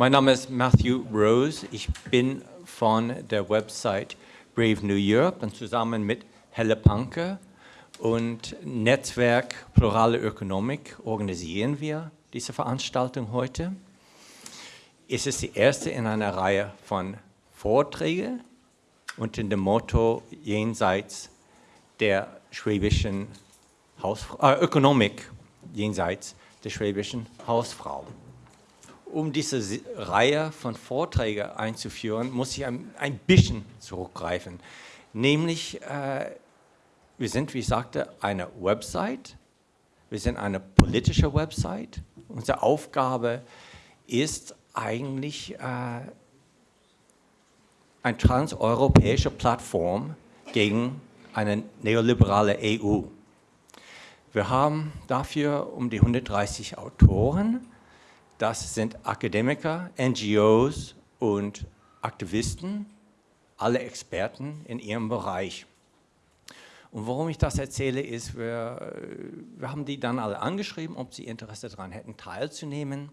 Mein Name ist Matthew Rose. Ich bin von der Website Brave New Europe und zusammen mit Helle Panke und Netzwerk Plurale Ökonomik organisieren wir diese Veranstaltung heute. Es ist die erste in einer Reihe von Vorträgen unter dem Motto jenseits der schwäbischen Hausfrau, äh, Ökonomik jenseits der schwäbischen Hausfrau. Um diese Reihe von Vorträgen einzuführen, muss ich ein, ein bisschen zurückgreifen. Nämlich, äh, wir sind, wie ich sagte, eine Website, wir sind eine politische Website. Unsere Aufgabe ist eigentlich äh, eine transeuropäische Plattform gegen eine neoliberale EU. Wir haben dafür um die 130 Autoren. Das sind Akademiker, NGOs und Aktivisten, alle Experten in ihrem Bereich. Und warum ich das erzähle, ist, wir, wir haben die dann alle angeschrieben, ob sie Interesse daran hätten, teilzunehmen.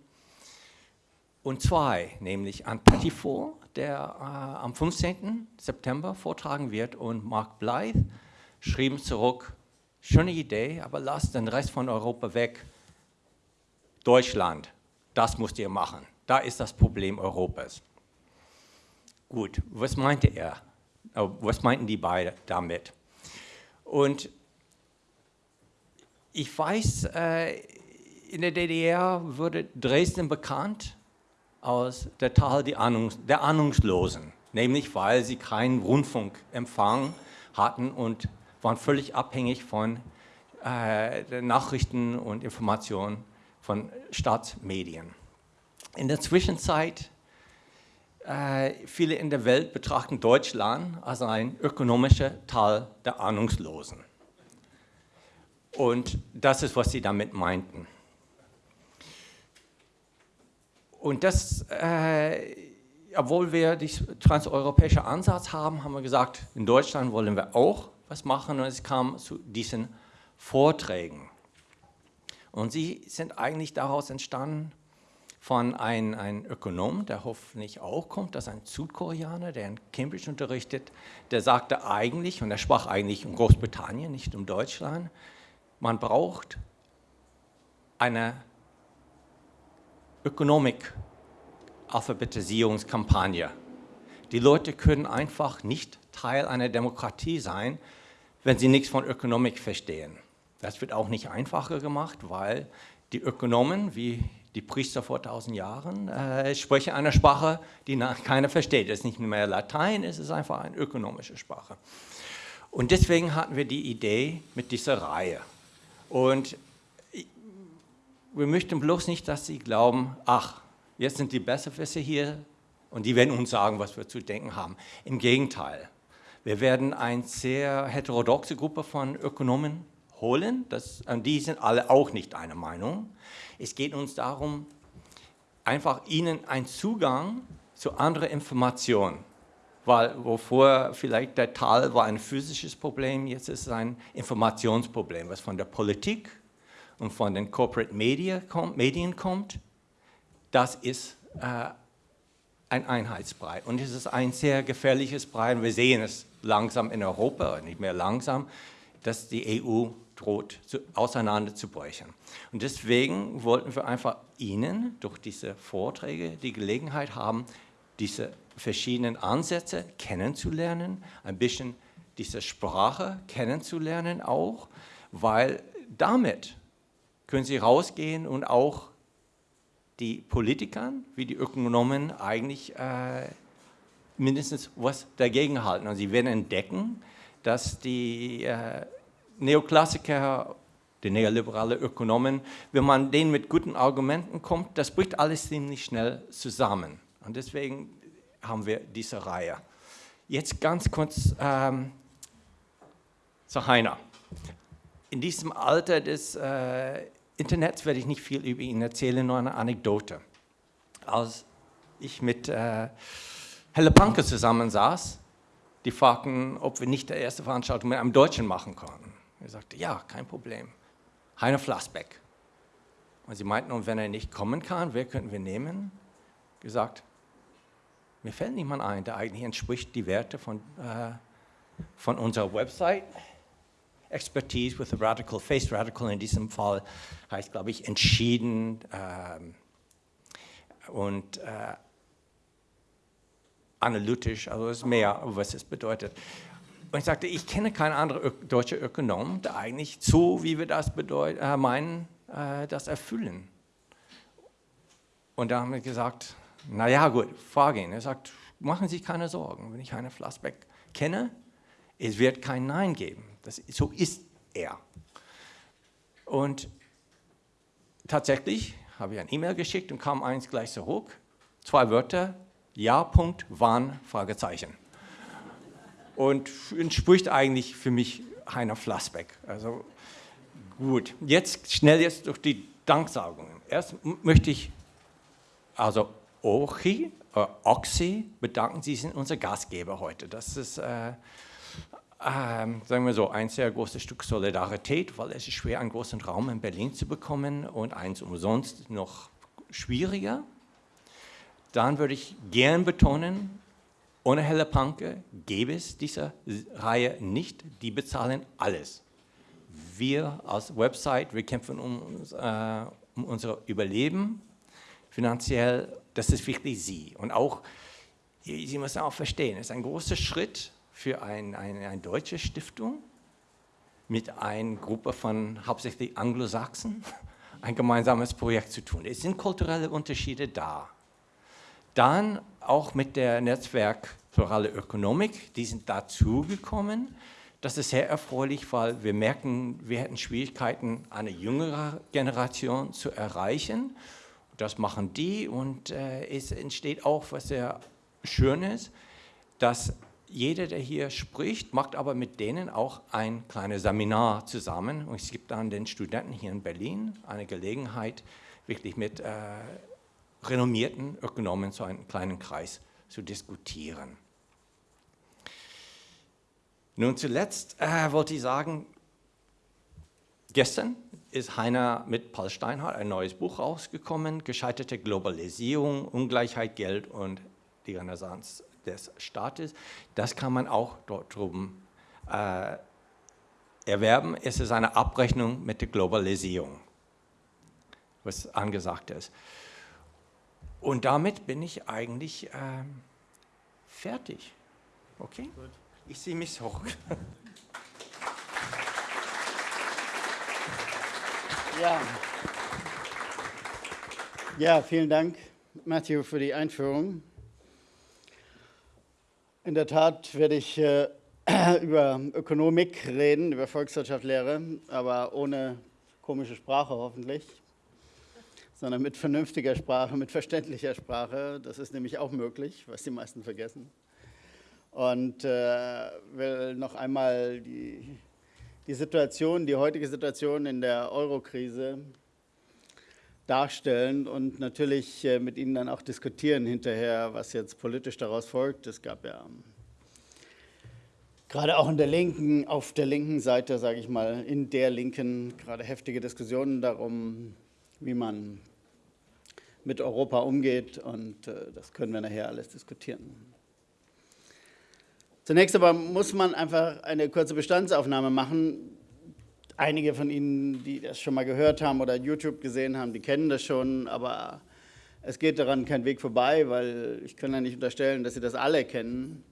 Und zwei, nämlich an Pettiford, der äh, am 15. September vortragen wird, und Mark Blythe schrieben zurück, schöne Idee, aber lasst den Rest von Europa weg. Deutschland, das müsst ihr machen. Da ist das Problem Europas. Gut, was meinte er? Oh, was meinten die beiden damit? Und ich weiß, äh, in der DDR wurde Dresden bekannt aus der Tal der Ahnungslosen, nämlich weil sie keinen Rundfunkempfang hatten und waren völlig abhängig von äh, Nachrichten und Informationen von Staatsmedien. In der Zwischenzeit, äh, viele in der Welt betrachten Deutschland als ein ökonomischer Tal der Ahnungslosen. Und das ist, was sie damit meinten. Und das, äh, obwohl wir den transeuropäischen Ansatz haben, haben wir gesagt, in Deutschland wollen wir auch was machen und es kam zu diesen Vorträgen. Und sie sind eigentlich daraus entstanden von einem, einem Ökonom, der hoffentlich auch kommt, das ist ein Südkoreaner, der in Cambridge unterrichtet, der sagte eigentlich, und er sprach eigentlich um Großbritannien, nicht um Deutschland, man braucht eine Ökonomik-Alphabetisierungskampagne. Die Leute können einfach nicht Teil einer Demokratie sein, wenn sie nichts von Ökonomik verstehen. Das wird auch nicht einfacher gemacht, weil die Ökonomen, wie die Priester vor tausend Jahren, äh, sprechen eine Sprache, die keiner versteht. Es ist nicht mehr Latein, es ist einfach eine ökonomische Sprache. Und deswegen hatten wir die Idee mit dieser Reihe. Und wir möchten bloß nicht, dass Sie glauben, ach, jetzt sind die Besserwisser hier und die werden uns sagen, was wir zu denken haben. Im Gegenteil, wir werden eine sehr heterodoxe Gruppe von Ökonomen holen, das, und die sind alle auch nicht einer Meinung. Es geht uns darum, einfach ihnen einen Zugang zu anderen Informationen, weil wovor vielleicht der Tal war ein physisches Problem, jetzt ist es ein Informationsproblem, was von der Politik und von den Corporate Media kommt, Medien kommt, das ist äh, ein Einheitsbrei. Und es ist ein sehr gefährliches Brei. Wir sehen es langsam in Europa, nicht mehr langsam, dass die EU droht zu, auseinanderzubrechen. Und deswegen wollten wir einfach Ihnen durch diese Vorträge die Gelegenheit haben, diese verschiedenen Ansätze kennenzulernen, ein bisschen diese Sprache kennenzulernen auch, weil damit können Sie rausgehen und auch die Politiker wie die Ökonomen eigentlich äh, mindestens was dagegen halten. Und Sie werden entdecken, dass die äh, Neoklassiker, die neoliberale Ökonomen, wenn man denen mit guten Argumenten kommt, das bricht alles ziemlich schnell zusammen. Und deswegen haben wir diese Reihe. Jetzt ganz kurz ähm, zu Heiner. In diesem Alter des äh, Internets werde ich nicht viel über ihn erzählen, nur eine Anekdote. Als ich mit äh, Helle Panke zusammensaß, die fragten, ob wir nicht die erste Veranstaltung mit einem Deutschen machen können. Er sagte, ja, kein Problem. Heiner Flassbeck. Und sie meinten, und wenn er nicht kommen kann, wer könnten wir nehmen? gesagt, mir fällt niemand ein, der eigentlich entspricht die Werte von, äh, von unserer Website. Expertise with a Radical, Face Radical in diesem Fall heißt, glaube ich, entschieden ähm, und äh, analytisch, also ist mehr, was es bedeutet. Und ich sagte, ich kenne keinen anderen deutschen Ökonom, der eigentlich so, wie wir das äh, meinen, äh, das erfüllen. Und da haben wir gesagt, naja gut, frage ihn. Er sagt, machen Sie sich keine Sorgen, wenn ich Heiner Flassbeck kenne, es wird kein Nein geben. Das, so ist er. Und tatsächlich habe ich ein E-Mail geschickt und kam eins gleich zurück. Zwei Wörter, ja, Punkt, wann, Fragezeichen. Und entspricht eigentlich für mich Heiner Flassbeck. Also gut, jetzt schnell jetzt durch die Danksagungen. Erst möchte ich also Ochi, äh, Oxy bedanken, Sie sind unser Gastgeber heute. Das ist, äh, äh, sagen wir so, ein sehr großes Stück Solidarität, weil es ist schwer, einen großen Raum in Berlin zu bekommen und eins umsonst noch schwieriger. Dann würde ich gern betonen, ohne Helle Panke gäbe es diese Reihe nicht. Die bezahlen alles. Wir als Website, wir kämpfen um, äh, um unser Überleben finanziell, das ist wirklich Sie. Und auch, Sie müssen auch verstehen, es ist ein großer Schritt für ein, eine, eine deutsche Stiftung mit einer Gruppe von hauptsächlich Anglosachsen ein gemeinsames Projekt zu tun. Es sind kulturelle Unterschiede da. Dann auch mit der Netzwerk Plurale Ökonomik, die sind dazugekommen. Das ist sehr erfreulich, weil wir merken, wir hätten Schwierigkeiten, eine jüngere Generation zu erreichen. Das machen die und äh, es entsteht auch, was sehr schön ist, dass jeder, der hier spricht, macht aber mit denen auch ein kleines Seminar zusammen. Und es gibt dann den Studenten hier in Berlin eine Gelegenheit, wirklich mit äh, renommierten Ökonomen zu einem kleinen Kreis zu diskutieren. Nun zuletzt äh, wollte ich sagen, gestern ist Heiner mit Paul Steinhardt ein neues Buch rausgekommen, Gescheiterte Globalisierung, Ungleichheit, Geld und die Renaissance des Staates. Das kann man auch dort drüben äh, erwerben. Es ist eine Abrechnung mit der Globalisierung, was angesagt ist. Und damit bin ich eigentlich äh, fertig. Okay? Gut. Ich sehe mich hoch. Ja. ja, vielen Dank, Matthew, für die Einführung. In der Tat werde ich äh, über Ökonomik reden, über Volkswirtschaftslehre, aber ohne komische Sprache hoffentlich, sondern mit vernünftiger Sprache, mit verständlicher Sprache. Das ist nämlich auch möglich, was die meisten vergessen und äh, will noch einmal die, die Situation, die heutige Situation in der Eurokrise darstellen und natürlich äh, mit Ihnen dann auch diskutieren hinterher, was jetzt politisch daraus folgt. Es gab ja gerade auch in der linken, auf der linken Seite, sage ich mal, in der linken gerade heftige Diskussionen darum, wie man mit Europa umgeht und äh, das können wir nachher alles diskutieren. Zunächst aber muss man einfach eine kurze Bestandsaufnahme machen. Einige von Ihnen, die das schon mal gehört haben oder YouTube gesehen haben, die kennen das schon, aber es geht daran kein Weg vorbei, weil ich kann ja nicht unterstellen, dass Sie das alle kennen.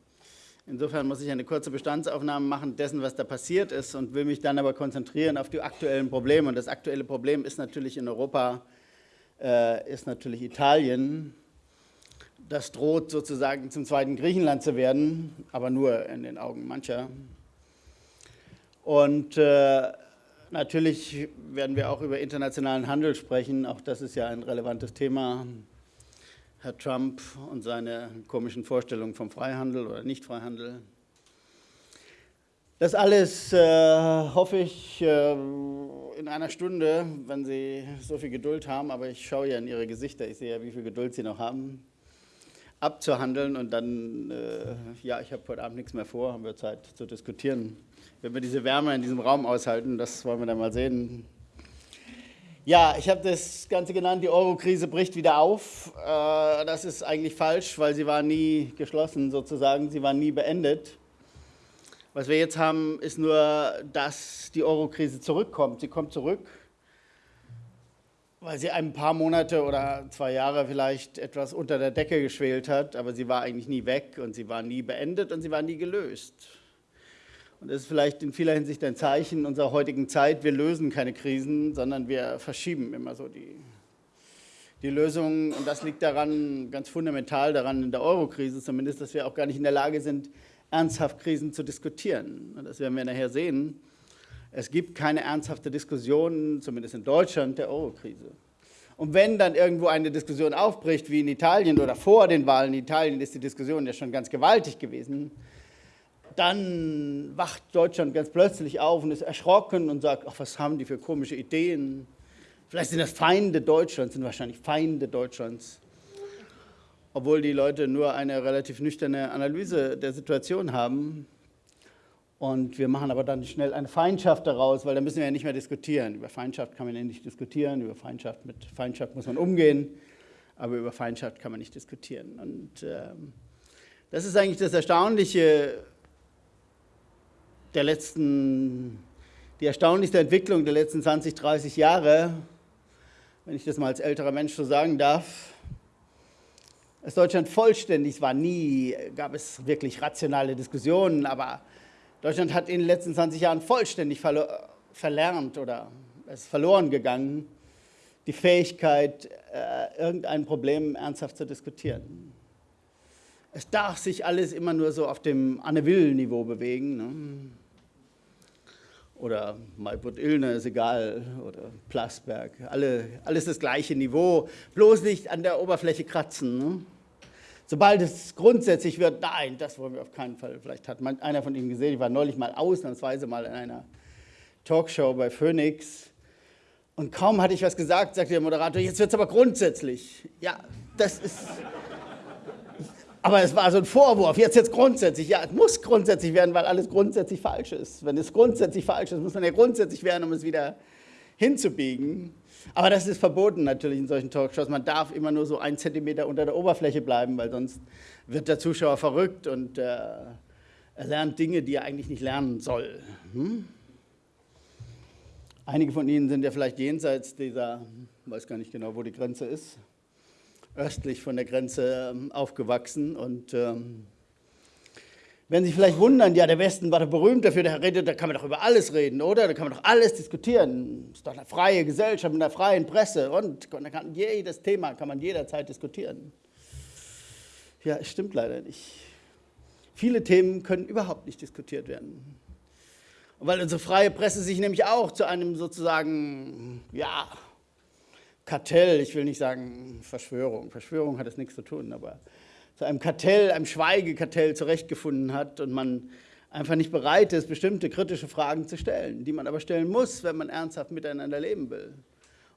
Insofern muss ich eine kurze Bestandsaufnahme machen dessen, was da passiert ist und will mich dann aber konzentrieren auf die aktuellen Probleme. Und das aktuelle Problem ist natürlich in Europa, äh, ist natürlich Italien, das droht sozusagen zum zweiten Griechenland zu werden, aber nur in den Augen mancher. Und äh, natürlich werden wir auch über internationalen Handel sprechen, auch das ist ja ein relevantes Thema. Herr Trump und seine komischen Vorstellungen vom Freihandel oder Nicht-Freihandel. Das alles äh, hoffe ich äh, in einer Stunde, wenn Sie so viel Geduld haben, aber ich schaue ja in Ihre Gesichter, ich sehe ja, wie viel Geduld Sie noch haben abzuhandeln und dann, äh, ja, ich habe heute Abend nichts mehr vor, haben wir Zeit zu diskutieren. Wenn wir diese Wärme in diesem Raum aushalten, das wollen wir dann mal sehen. Ja, ich habe das Ganze genannt, die Euro-Krise bricht wieder auf. Äh, das ist eigentlich falsch, weil sie war nie geschlossen sozusagen, sie war nie beendet. Was wir jetzt haben, ist nur, dass die Euro-Krise zurückkommt. Sie kommt zurück, weil sie ein paar Monate oder zwei Jahre vielleicht etwas unter der Decke geschwelt hat, aber sie war eigentlich nie weg und sie war nie beendet und sie war nie gelöst. Und das ist vielleicht in vieler Hinsicht ein Zeichen unserer heutigen Zeit. Wir lösen keine Krisen, sondern wir verschieben immer so die, die Lösungen. Und das liegt daran, ganz fundamental daran in der Euro-Krise zumindest, dass wir auch gar nicht in der Lage sind, ernsthaft Krisen zu diskutieren. Und das werden wir nachher sehen. Es gibt keine ernsthafte Diskussion, zumindest in Deutschland, der Euro-Krise. Und wenn dann irgendwo eine Diskussion aufbricht, wie in Italien oder vor den Wahlen in Italien, ist die Diskussion ja schon ganz gewaltig gewesen, dann wacht Deutschland ganz plötzlich auf und ist erschrocken und sagt, ach, was haben die für komische Ideen? Vielleicht sind das Feinde Deutschlands, sind wahrscheinlich Feinde Deutschlands. Obwohl die Leute nur eine relativ nüchterne Analyse der Situation haben. Und wir machen aber dann schnell eine Feindschaft daraus, weil da müssen wir ja nicht mehr diskutieren. Über Feindschaft kann man ja nicht diskutieren, über Feindschaft, mit Feindschaft muss man umgehen, aber über Feindschaft kann man nicht diskutieren. Und ähm, das ist eigentlich das Erstaunliche der letzten, die erstaunlichste Entwicklung der letzten 20, 30 Jahre, wenn ich das mal als älterer Mensch so sagen darf, ist Deutschland vollständig, war nie, gab es wirklich rationale Diskussionen, aber Deutschland hat in den letzten 20 Jahren vollständig verlernt oder es verloren gegangen, die Fähigkeit, äh, irgendein Problem ernsthaft zu diskutieren. Es darf sich alles immer nur so auf dem Anne-Will-Niveau bewegen. Ne? Oder Maiput Illner ist egal, oder Plasberg, alle, alles das gleiche Niveau, bloß nicht an der Oberfläche kratzen. Ne? Sobald es grundsätzlich wird, nein, das wollen wir auf keinen Fall. Vielleicht hat man, einer von Ihnen gesehen, ich war neulich mal ausnahmsweise mal in einer Talkshow bei Phoenix und kaum hatte ich was gesagt, sagte der Moderator, jetzt wird es aber grundsätzlich. Ja, das ist... Aber es war so ein Vorwurf, jetzt jetzt grundsätzlich. Ja, es muss grundsätzlich werden, weil alles grundsätzlich falsch ist. Wenn es grundsätzlich falsch ist, muss man ja grundsätzlich werden, um es wieder hinzubiegen. Aber das ist verboten natürlich in solchen Talkshows. Man darf immer nur so einen Zentimeter unter der Oberfläche bleiben, weil sonst wird der Zuschauer verrückt und äh, er lernt Dinge, die er eigentlich nicht lernen soll. Hm? Einige von Ihnen sind ja vielleicht jenseits dieser, weiß gar nicht genau, wo die Grenze ist, östlich von der Grenze ähm, aufgewachsen und ähm, wenn Sie vielleicht wundern, ja, der Westen war doch berühmt dafür, der redet, da kann man doch über alles reden, oder? Da kann man doch alles diskutieren. Ist doch eine freie Gesellschaft mit einer freien Presse und da kann jedes Thema kann man jederzeit diskutieren. Ja, es stimmt leider nicht. Viele Themen können überhaupt nicht diskutiert werden. Und weil unsere freie Presse sich nämlich auch zu einem sozusagen, ja, Kartell, ich will nicht sagen Verschwörung, Verschwörung hat es nichts zu tun, aber zu einem Kartell, einem Schweigekartell zurechtgefunden hat und man einfach nicht bereit ist, bestimmte kritische Fragen zu stellen, die man aber stellen muss, wenn man ernsthaft miteinander leben will.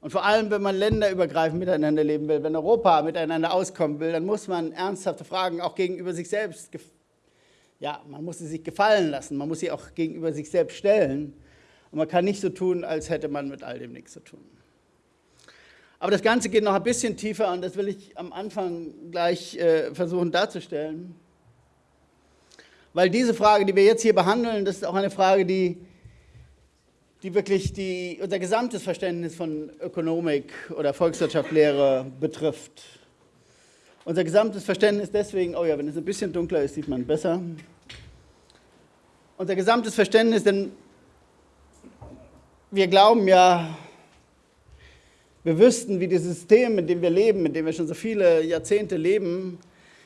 Und vor allem, wenn man länderübergreifend miteinander leben will, wenn Europa miteinander auskommen will, dann muss man ernsthafte Fragen auch gegenüber sich selbst, ja, man muss sie sich gefallen lassen, man muss sie auch gegenüber sich selbst stellen. Und man kann nicht so tun, als hätte man mit all dem nichts zu tun. Aber das Ganze geht noch ein bisschen tiefer und das will ich am Anfang gleich äh, versuchen darzustellen. Weil diese Frage, die wir jetzt hier behandeln, das ist auch eine Frage, die, die wirklich die, unser gesamtes Verständnis von Ökonomik oder Volkswirtschaftslehre betrifft. Unser gesamtes Verständnis deswegen, oh ja, wenn es ein bisschen dunkler ist, sieht man besser. Unser gesamtes Verständnis, denn wir glauben ja, wir wüssten, wie das System, in dem wir leben, in dem wir schon so viele Jahrzehnte leben,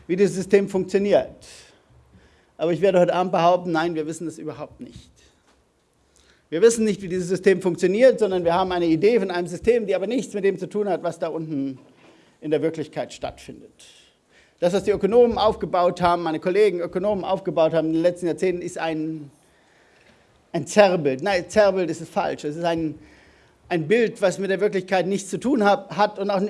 wie das System funktioniert. Aber ich werde heute Abend behaupten, nein, wir wissen das überhaupt nicht. Wir wissen nicht, wie dieses System funktioniert, sondern wir haben eine Idee von einem System, die aber nichts mit dem zu tun hat, was da unten in der Wirklichkeit stattfindet. Das, was die Ökonomen aufgebaut haben, meine Kollegen Ökonomen aufgebaut haben in den letzten Jahrzehnten, ist ein, ein Zerrbild. Nein, Zerrbild ist es falsch. Es ist ein, ein Bild, was mit der Wirklichkeit nichts zu tun hat und auch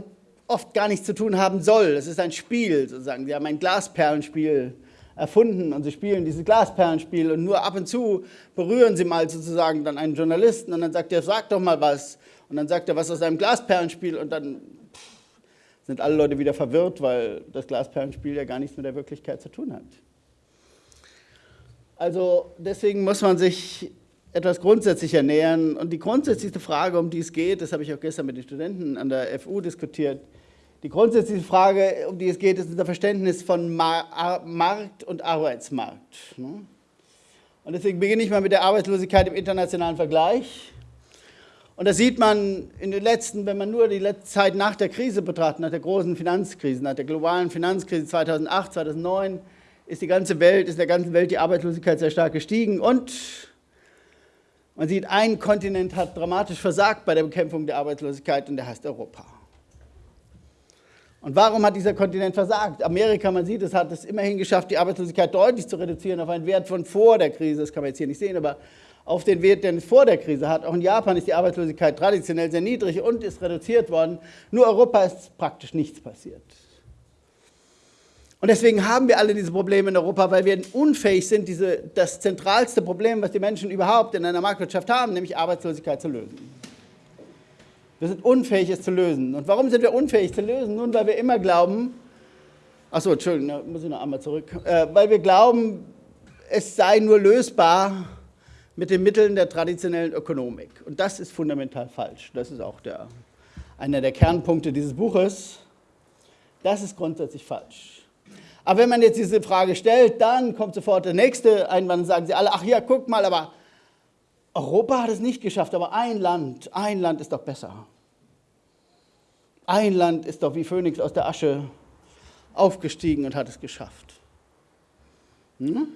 oft gar nichts zu tun haben soll. Es ist ein Spiel sozusagen. Sie haben ein Glasperlenspiel erfunden und sie spielen dieses Glasperlenspiel und nur ab und zu berühren sie mal sozusagen dann einen Journalisten und dann sagt er, sag doch mal was. Und dann sagt er was aus einem Glasperlenspiel und dann sind alle Leute wieder verwirrt, weil das Glasperlenspiel ja gar nichts mit der Wirklichkeit zu tun hat. Also deswegen muss man sich etwas grundsätzlicher nähern. Und die grundsätzlichste Frage, um die es geht, das habe ich auch gestern mit den Studenten an der FU diskutiert, die grundsätzliche Frage, um die es geht, ist unser Verständnis von Markt und Arbeitsmarkt. Ne? Und deswegen beginne ich mal mit der Arbeitslosigkeit im internationalen Vergleich. Und da sieht man in den letzten, wenn man nur die Zeit nach der Krise betrachtet, nach der großen Finanzkrise, nach der globalen Finanzkrise 2008, 2009, ist die ganze Welt, ist der ganzen Welt die Arbeitslosigkeit sehr stark gestiegen und man sieht, ein Kontinent hat dramatisch versagt bei der Bekämpfung der Arbeitslosigkeit und der heißt Europa. Und warum hat dieser Kontinent versagt? Amerika, man sieht, es hat es immerhin geschafft, die Arbeitslosigkeit deutlich zu reduzieren auf einen Wert von vor der Krise, das kann man jetzt hier nicht sehen, aber auf den Wert, den es vor der Krise hat. Auch in Japan ist die Arbeitslosigkeit traditionell sehr niedrig und ist reduziert worden. Nur Europa ist praktisch nichts passiert. Und deswegen haben wir alle diese Probleme in Europa, weil wir unfähig sind, diese, das zentralste Problem, was die Menschen überhaupt in einer Marktwirtschaft haben, nämlich Arbeitslosigkeit zu lösen. Wir sind unfähig, es zu lösen. Und warum sind wir unfähig zu lösen? Nun, weil wir immer glauben, achso, Entschuldigung, da muss ich noch einmal zurück, äh, weil wir glauben, es sei nur lösbar mit den Mitteln der traditionellen Ökonomik. Und das ist fundamental falsch. Das ist auch der, einer der Kernpunkte dieses Buches. Das ist grundsätzlich falsch. Aber wenn man jetzt diese Frage stellt, dann kommt sofort der nächste Einwand und sagen sie alle, ach ja, guck mal, aber Europa hat es nicht geschafft, aber ein Land, ein Land ist doch besser. Ein Land ist doch wie Phönix aus der Asche aufgestiegen und hat es geschafft. Hm?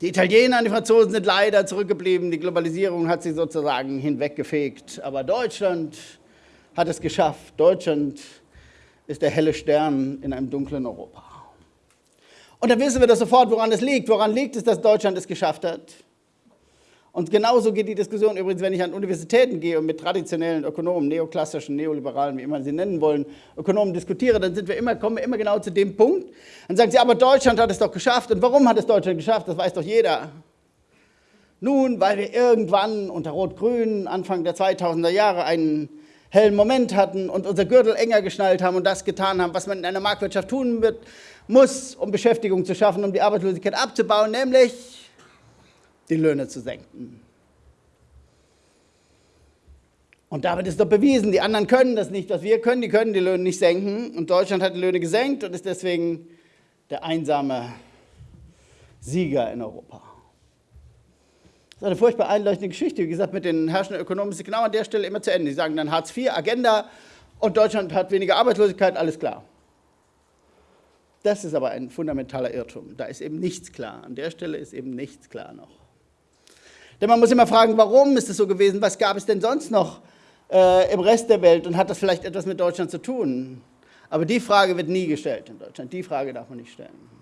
Die Italiener und die Franzosen sind leider zurückgeblieben. Die Globalisierung hat sie sozusagen hinweggefegt. Aber Deutschland hat es geschafft. Deutschland ist der helle Stern in einem dunklen Europa. Und dann wissen wir das sofort, woran es liegt. Woran liegt es, dass Deutschland es geschafft hat? Und genauso geht die Diskussion übrigens, wenn ich an Universitäten gehe und mit traditionellen Ökonomen, neoklassischen, neoliberalen, wie immer sie nennen wollen, Ökonomen diskutiere, dann sind wir immer, kommen wir immer genau zu dem Punkt. Dann sagen sie, aber Deutschland hat es doch geschafft. Und warum hat es Deutschland geschafft? Das weiß doch jeder. Nun, weil wir irgendwann unter Rot-Grün, Anfang der 2000er Jahre, einen hellen Moment hatten und unser Gürtel enger geschnallt haben und das getan haben, was man in einer Marktwirtschaft tun wird, muss, um Beschäftigung zu schaffen, um die Arbeitslosigkeit abzubauen, nämlich die Löhne zu senken. Und damit ist doch bewiesen, die anderen können das nicht, was wir können, die können die Löhne nicht senken. Und Deutschland hat die Löhne gesenkt und ist deswegen der einsame Sieger in Europa. Das ist eine furchtbar einleuchtende Geschichte. Wie gesagt, mit den herrschenden Ökonomen ist sie genau an der Stelle immer zu Ende. Sie sagen dann Hartz IV, Agenda und Deutschland hat weniger Arbeitslosigkeit, alles klar. Das ist aber ein fundamentaler Irrtum. Da ist eben nichts klar. An der Stelle ist eben nichts klar noch. Denn man muss immer fragen, warum ist es so gewesen? Was gab es denn sonst noch äh, im Rest der Welt und hat das vielleicht etwas mit Deutschland zu tun? Aber die Frage wird nie gestellt in Deutschland. Die Frage darf man nicht stellen.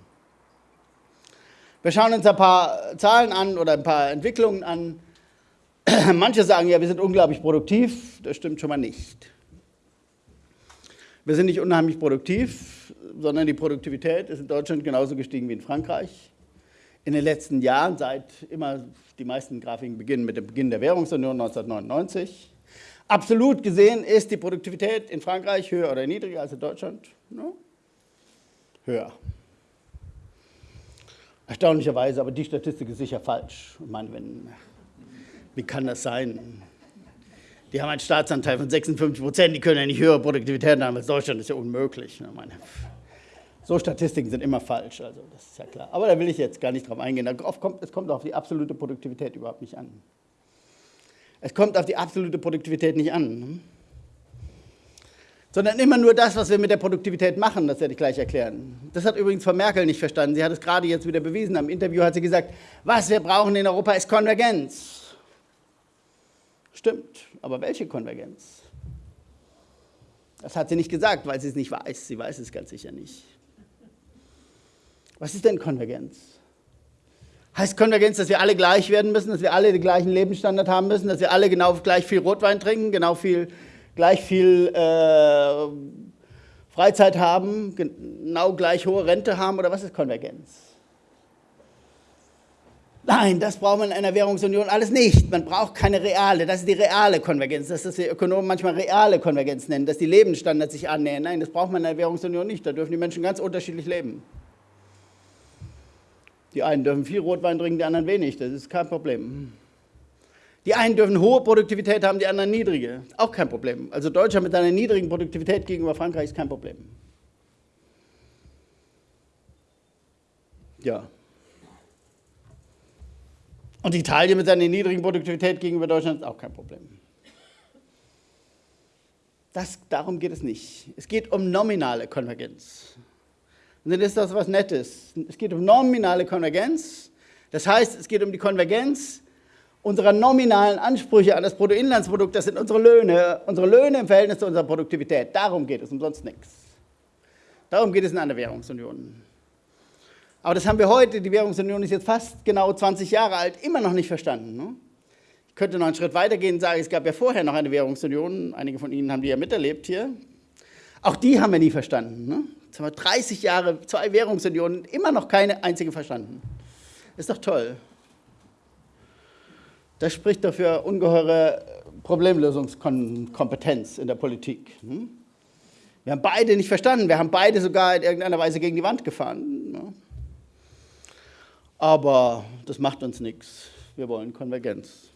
Wir schauen uns ein paar Zahlen an oder ein paar Entwicklungen an. Manche sagen ja, wir sind unglaublich produktiv. Das stimmt schon mal nicht. Wir sind nicht unheimlich produktiv, sondern die Produktivität ist in Deutschland genauso gestiegen wie in Frankreich in den letzten Jahren, seit immer die meisten Grafiken beginnen mit dem Beginn der Währungsunion 1999. Absolut gesehen ist die Produktivität in Frankreich höher oder niedriger als in Deutschland? No? Höher. Erstaunlicherweise, aber die Statistik ist sicher falsch. Ich meine, wenn, wie kann das sein? Die haben einen Staatsanteil von 56 Prozent, die können ja nicht höhere Produktivität haben als Deutschland, das ist ja unmöglich. Ich meine, so Statistiken sind immer falsch, also das ist ja klar. Aber da will ich jetzt gar nicht drauf eingehen. Kommt, es kommt auf die absolute Produktivität überhaupt nicht an. Es kommt auf die absolute Produktivität nicht an. Sondern immer nur das, was wir mit der Produktivität machen, das werde ich gleich erklären. Das hat übrigens Frau Merkel nicht verstanden. Sie hat es gerade jetzt wieder bewiesen. Am Interview hat sie gesagt, was wir brauchen in Europa ist Konvergenz. Stimmt, aber welche Konvergenz? Das hat sie nicht gesagt, weil sie es nicht weiß. Sie weiß es ganz sicher nicht. Was ist denn Konvergenz? Heißt Konvergenz, dass wir alle gleich werden müssen, dass wir alle den gleichen Lebensstandard haben müssen, dass wir alle genau gleich viel Rotwein trinken, genau viel, gleich viel äh, Freizeit haben, genau gleich hohe Rente haben oder was ist Konvergenz? Nein, das braucht man in einer Währungsunion alles nicht. Man braucht keine reale, das ist die reale Konvergenz. Das ist, was die Ökonomen manchmal reale Konvergenz nennen, dass die Lebensstandards sich annähern. Nein, das braucht man in einer Währungsunion nicht. Da dürfen die Menschen ganz unterschiedlich leben. Die einen dürfen viel Rotwein trinken, die anderen wenig. Das ist kein Problem. Die einen dürfen hohe Produktivität haben, die anderen niedrige. Auch kein Problem. Also Deutschland mit seiner niedrigen Produktivität gegenüber Frankreich ist kein Problem. Ja. Und Italien mit seiner niedrigen Produktivität gegenüber Deutschland ist auch kein Problem. Das, darum geht es nicht. Es geht um nominale Konvergenz. Und dann ist das was Nettes. Es geht um nominale Konvergenz. Das heißt, es geht um die Konvergenz unserer nominalen Ansprüche an das Bruttoinlandsprodukt. Das sind unsere Löhne. Unsere Löhne im Verhältnis zu unserer Produktivität. Darum geht es, um sonst nichts. Darum geht es in einer Währungsunion. Aber das haben wir heute, die Währungsunion ist jetzt fast genau 20 Jahre alt, immer noch nicht verstanden. Ne? Ich könnte noch einen Schritt weitergehen und sagen, es gab ja vorher noch eine Währungsunion, einige von Ihnen haben die ja miterlebt hier. Auch die haben wir nie verstanden. Ne? Jetzt haben wir 30 Jahre, zwei Währungsunionen, immer noch keine einzige verstanden. Ist doch toll. Das spricht doch für ungeheure Problemlösungskompetenz in der Politik. Hm? Wir haben beide nicht verstanden, wir haben beide sogar in irgendeiner Weise gegen die Wand gefahren. Ne? Aber das macht uns nichts. Wir wollen Konvergenz.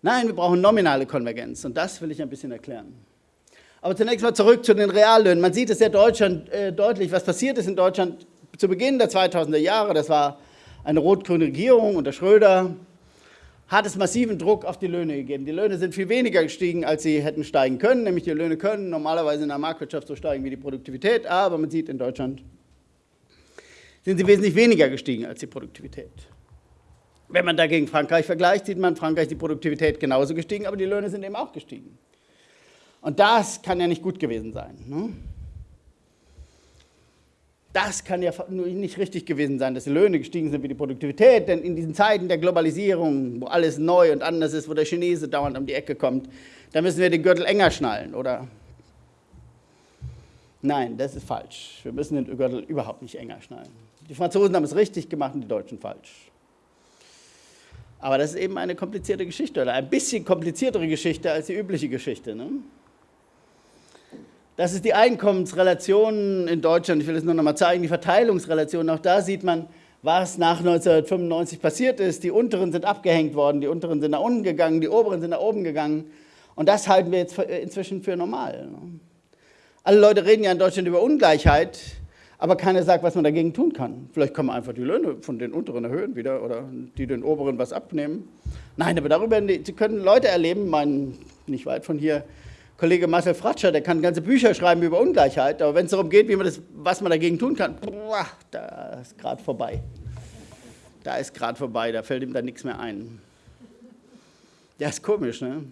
Nein, wir brauchen nominale Konvergenz und das will ich ein bisschen erklären. Aber zunächst mal zurück zu den Reallöhnen. Man sieht es ja Deutschland, äh, deutlich, was passiert ist in Deutschland zu Beginn der 2000er Jahre. Das war eine rot-grüne Regierung unter Schröder. Hat es massiven Druck auf die Löhne gegeben. Die Löhne sind viel weniger gestiegen, als sie hätten steigen können. Nämlich die Löhne können normalerweise in der Marktwirtschaft so steigen wie die Produktivität. Aber man sieht in Deutschland sind sie wesentlich weniger gestiegen als die Produktivität. Wenn man dagegen Frankreich vergleicht, sieht man, Frankreich die Produktivität genauso gestiegen, aber die Löhne sind eben auch gestiegen. Und das kann ja nicht gut gewesen sein. Ne? Das kann ja nicht richtig gewesen sein, dass die Löhne gestiegen sind wie die Produktivität, denn in diesen Zeiten der Globalisierung, wo alles neu und anders ist, wo der Chinese dauernd um die Ecke kommt, da müssen wir den Gürtel enger schnallen, oder? Nein, das ist falsch. Wir müssen den Gürtel überhaupt nicht enger schnallen. Die Franzosen haben es richtig gemacht und die Deutschen falsch. Aber das ist eben eine komplizierte Geschichte oder ein bisschen kompliziertere Geschichte als die übliche Geschichte. Ne? Das ist die Einkommensrelation in Deutschland. Ich will es nur noch mal zeigen, die Verteilungsrelation. Auch da sieht man, was nach 1995 passiert ist. Die unteren sind abgehängt worden, die unteren sind nach unten gegangen, die oberen sind nach oben gegangen. Und das halten wir jetzt inzwischen für normal. Ne? Alle Leute reden ja in Deutschland über Ungleichheit aber keiner sagt, was man dagegen tun kann. Vielleicht kann man einfach die Löhne von den unteren erhöhen wieder oder die den oberen was abnehmen. Nein, aber darüber, können Leute erleben, mein, nicht weit von hier, Kollege Marcel Fratscher, der kann ganze Bücher schreiben über Ungleichheit, aber wenn es darum geht, wie man das, was man dagegen tun kann, boah, da ist gerade vorbei. Da ist gerade vorbei, da fällt ihm dann nichts mehr ein. Ja, ist komisch, ne?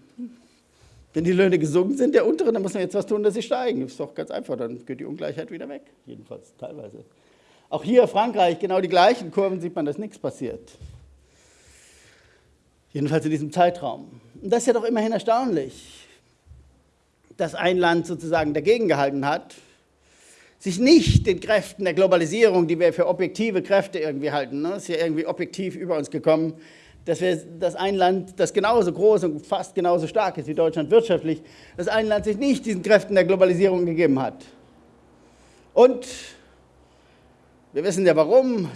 Wenn die Löhne gesunken sind, der unteren, dann muss man jetzt was tun, dass sie steigen. Das ist doch ganz einfach, dann geht die Ungleichheit wieder weg, jedenfalls teilweise. Auch hier Frankreich, genau die gleichen Kurven, sieht man, dass nichts passiert. Jedenfalls in diesem Zeitraum. Und das ist ja doch immerhin erstaunlich, dass ein Land sozusagen dagegen gehalten hat, sich nicht den Kräften der Globalisierung, die wir für objektive Kräfte irgendwie halten, ne, ist ja irgendwie objektiv über uns gekommen, dass wir dass ein Land, das genauso groß und fast genauso stark ist wie Deutschland wirtschaftlich, dass ein Land sich nicht diesen Kräften der Globalisierung gegeben hat. Und wir wissen ja warum.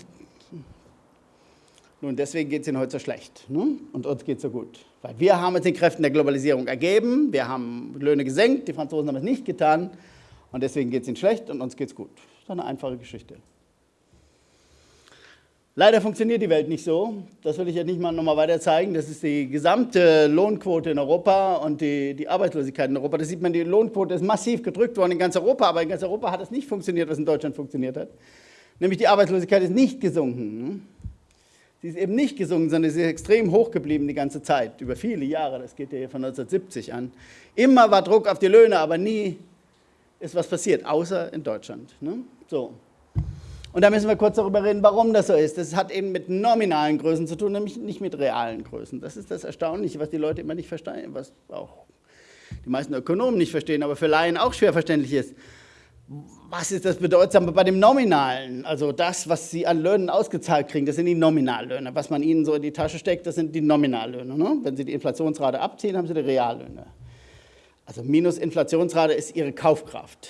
Nun, deswegen geht es ihnen heute so schlecht ne? und uns geht es so gut. Weil wir haben uns den Kräften der Globalisierung ergeben, wir haben Löhne gesenkt, die Franzosen haben es nicht getan und deswegen geht es ihnen schlecht und uns geht es gut. Das ist eine einfache Geschichte. Leider funktioniert die Welt nicht so. Das will ich jetzt nicht mal nochmal weiter zeigen. Das ist die gesamte Lohnquote in Europa und die, die Arbeitslosigkeit in Europa. Da sieht man, die Lohnquote ist massiv gedrückt worden in ganz Europa, aber in ganz Europa hat es nicht funktioniert, was in Deutschland funktioniert hat. Nämlich die Arbeitslosigkeit ist nicht gesunken. Sie ist eben nicht gesunken, sondern sie ist extrem hoch geblieben die ganze Zeit, über viele Jahre. Das geht ja hier von 1970 an. Immer war Druck auf die Löhne, aber nie ist was passiert, außer in Deutschland. Ne? So. Und da müssen wir kurz darüber reden, warum das so ist. Das hat eben mit nominalen Größen zu tun, nämlich nicht mit realen Größen. Das ist das Erstaunliche, was die Leute immer nicht verstehen, was auch die meisten Ökonomen nicht verstehen, aber für Laien auch schwer verständlich ist. Was ist das Bedeutsame bei dem Nominalen? Also das, was Sie an Löhnen ausgezahlt kriegen, das sind die Nominallöhne. Was man Ihnen so in die Tasche steckt, das sind die Nominallöhne. Ne? Wenn Sie die Inflationsrate abziehen, haben Sie die Reallöhne. Also minus Inflationsrate ist Ihre Kaufkraft.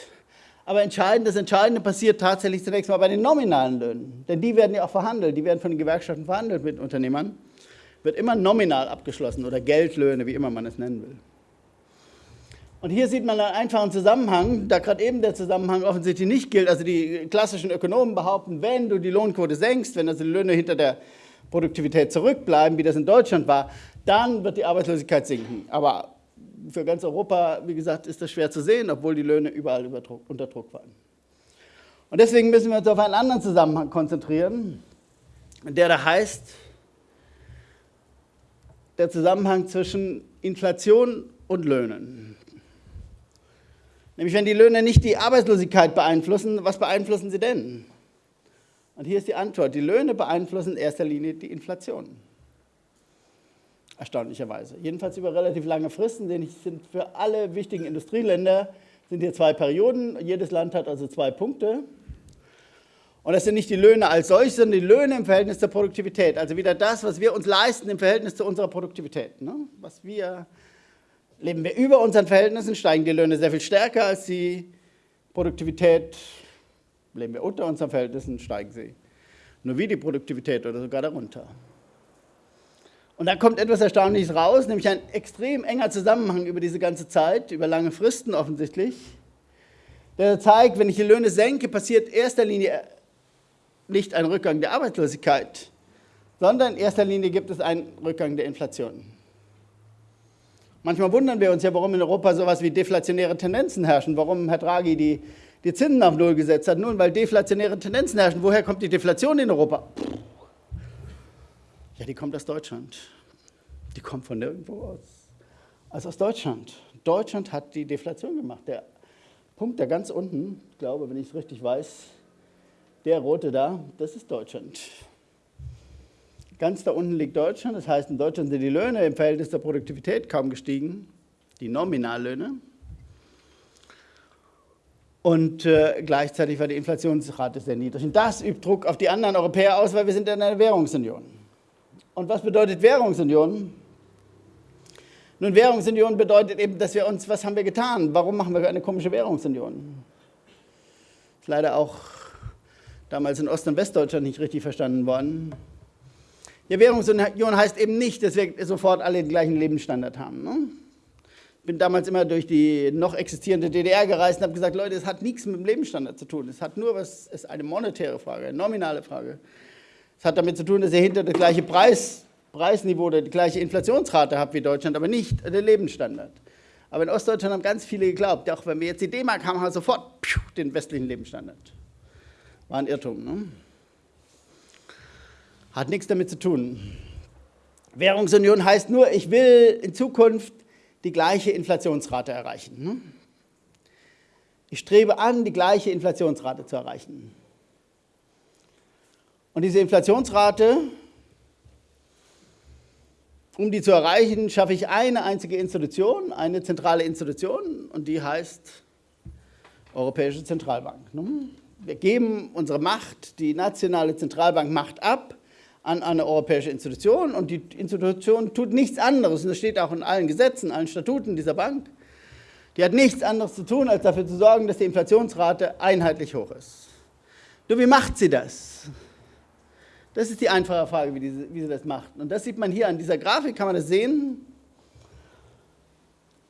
Aber entscheidend, das Entscheidende passiert tatsächlich zunächst mal bei den nominalen Löhnen. Denn die werden ja auch verhandelt, die werden von den Gewerkschaften verhandelt mit Unternehmern. Wird immer nominal abgeschlossen oder Geldlöhne, wie immer man es nennen will. Und hier sieht man einen einfachen Zusammenhang, da gerade eben der Zusammenhang offensichtlich nicht gilt. Also die klassischen Ökonomen behaupten, wenn du die Lohnquote senkst, wenn also die Löhne hinter der Produktivität zurückbleiben, wie das in Deutschland war, dann wird die Arbeitslosigkeit sinken. Aber für ganz Europa, wie gesagt, ist das schwer zu sehen, obwohl die Löhne überall unter Druck waren. Und deswegen müssen wir uns auf einen anderen Zusammenhang konzentrieren, der da heißt, der Zusammenhang zwischen Inflation und Löhnen. Nämlich wenn die Löhne nicht die Arbeitslosigkeit beeinflussen, was beeinflussen sie denn? Und hier ist die Antwort, die Löhne beeinflussen in erster Linie die Inflation. Erstaunlicherweise. Jedenfalls über relativ lange Fristen, denn sind für alle wichtigen Industrieländer sind hier zwei Perioden. Jedes Land hat also zwei Punkte. Und das sind nicht die Löhne als solche, sondern die Löhne im Verhältnis zur Produktivität. Also wieder das, was wir uns leisten im Verhältnis zu unserer Produktivität. Ne? Was wir Leben wir über unseren Verhältnissen, steigen die Löhne sehr viel stärker als die Produktivität. Leben wir unter unseren Verhältnissen, steigen sie nur wie die Produktivität oder sogar darunter. Und da kommt etwas Erstaunliches raus, nämlich ein extrem enger Zusammenhang über diese ganze Zeit, über lange Fristen offensichtlich, der zeigt, wenn ich die Löhne senke, passiert in erster Linie nicht ein Rückgang der Arbeitslosigkeit, sondern in erster Linie gibt es einen Rückgang der Inflation. Manchmal wundern wir uns ja, warum in Europa sowas wie deflationäre Tendenzen herrschen, warum Herr Draghi die, die Zinsen auf Null gesetzt hat. Nun, weil deflationäre Tendenzen herrschen. Woher kommt die Deflation in Europa? Ja, die kommt aus Deutschland. Die kommt von nirgendwo aus. Also aus Deutschland. Deutschland hat die Deflation gemacht. Der Punkt da ganz unten, glaube, wenn ich es richtig weiß, der rote da, das ist Deutschland. Ganz da unten liegt Deutschland, das heißt, in Deutschland sind die Löhne im Verhältnis zur Produktivität kaum gestiegen, die Nominallöhne. Und äh, gleichzeitig war die Inflationsrate sehr niedrig. Und das übt Druck auf die anderen Europäer aus, weil wir sind in einer Währungsunion. Und was bedeutet Währungsunion? Nun, Währungsunion bedeutet eben, dass wir uns, was haben wir getan? Warum machen wir eine komische Währungsunion? Ist leider auch damals in Ost- und Westdeutschland nicht richtig verstanden worden. Ja, Währungsunion heißt eben nicht, dass wir sofort alle den gleichen Lebensstandard haben. Ne? Ich bin damals immer durch die noch existierende DDR gereist und habe gesagt, Leute, es hat nichts mit dem Lebensstandard zu tun. Es hat nur was, es ist eine monetäre Frage, eine nominale Frage. Es hat damit zu tun, dass ihr hinter das gleiche Preis, Preisniveau oder die gleiche Inflationsrate habt wie Deutschland, aber nicht den Lebensstandard. Aber in Ostdeutschland haben ganz viele geglaubt, auch wenn wir jetzt die D-Mark haben, haben wir sofort den westlichen Lebensstandard. War ein Irrtum. Ne? Hat nichts damit zu tun. Währungsunion heißt nur, ich will in Zukunft die gleiche Inflationsrate erreichen. Ne? Ich strebe an, die gleiche Inflationsrate zu erreichen. Und diese Inflationsrate, um die zu erreichen, schaffe ich eine einzige Institution, eine zentrale Institution, und die heißt Europäische Zentralbank. Ne? Wir geben unsere Macht, die nationale Zentralbank macht ab an eine europäische Institution und die Institution tut nichts anderes, und das steht auch in allen Gesetzen, allen Statuten dieser Bank, die hat nichts anderes zu tun, als dafür zu sorgen, dass die Inflationsrate einheitlich hoch ist. Nur wie macht sie das? Das ist die einfache Frage, wie, diese, wie sie das macht. Und das sieht man hier an dieser Grafik, kann man das sehen.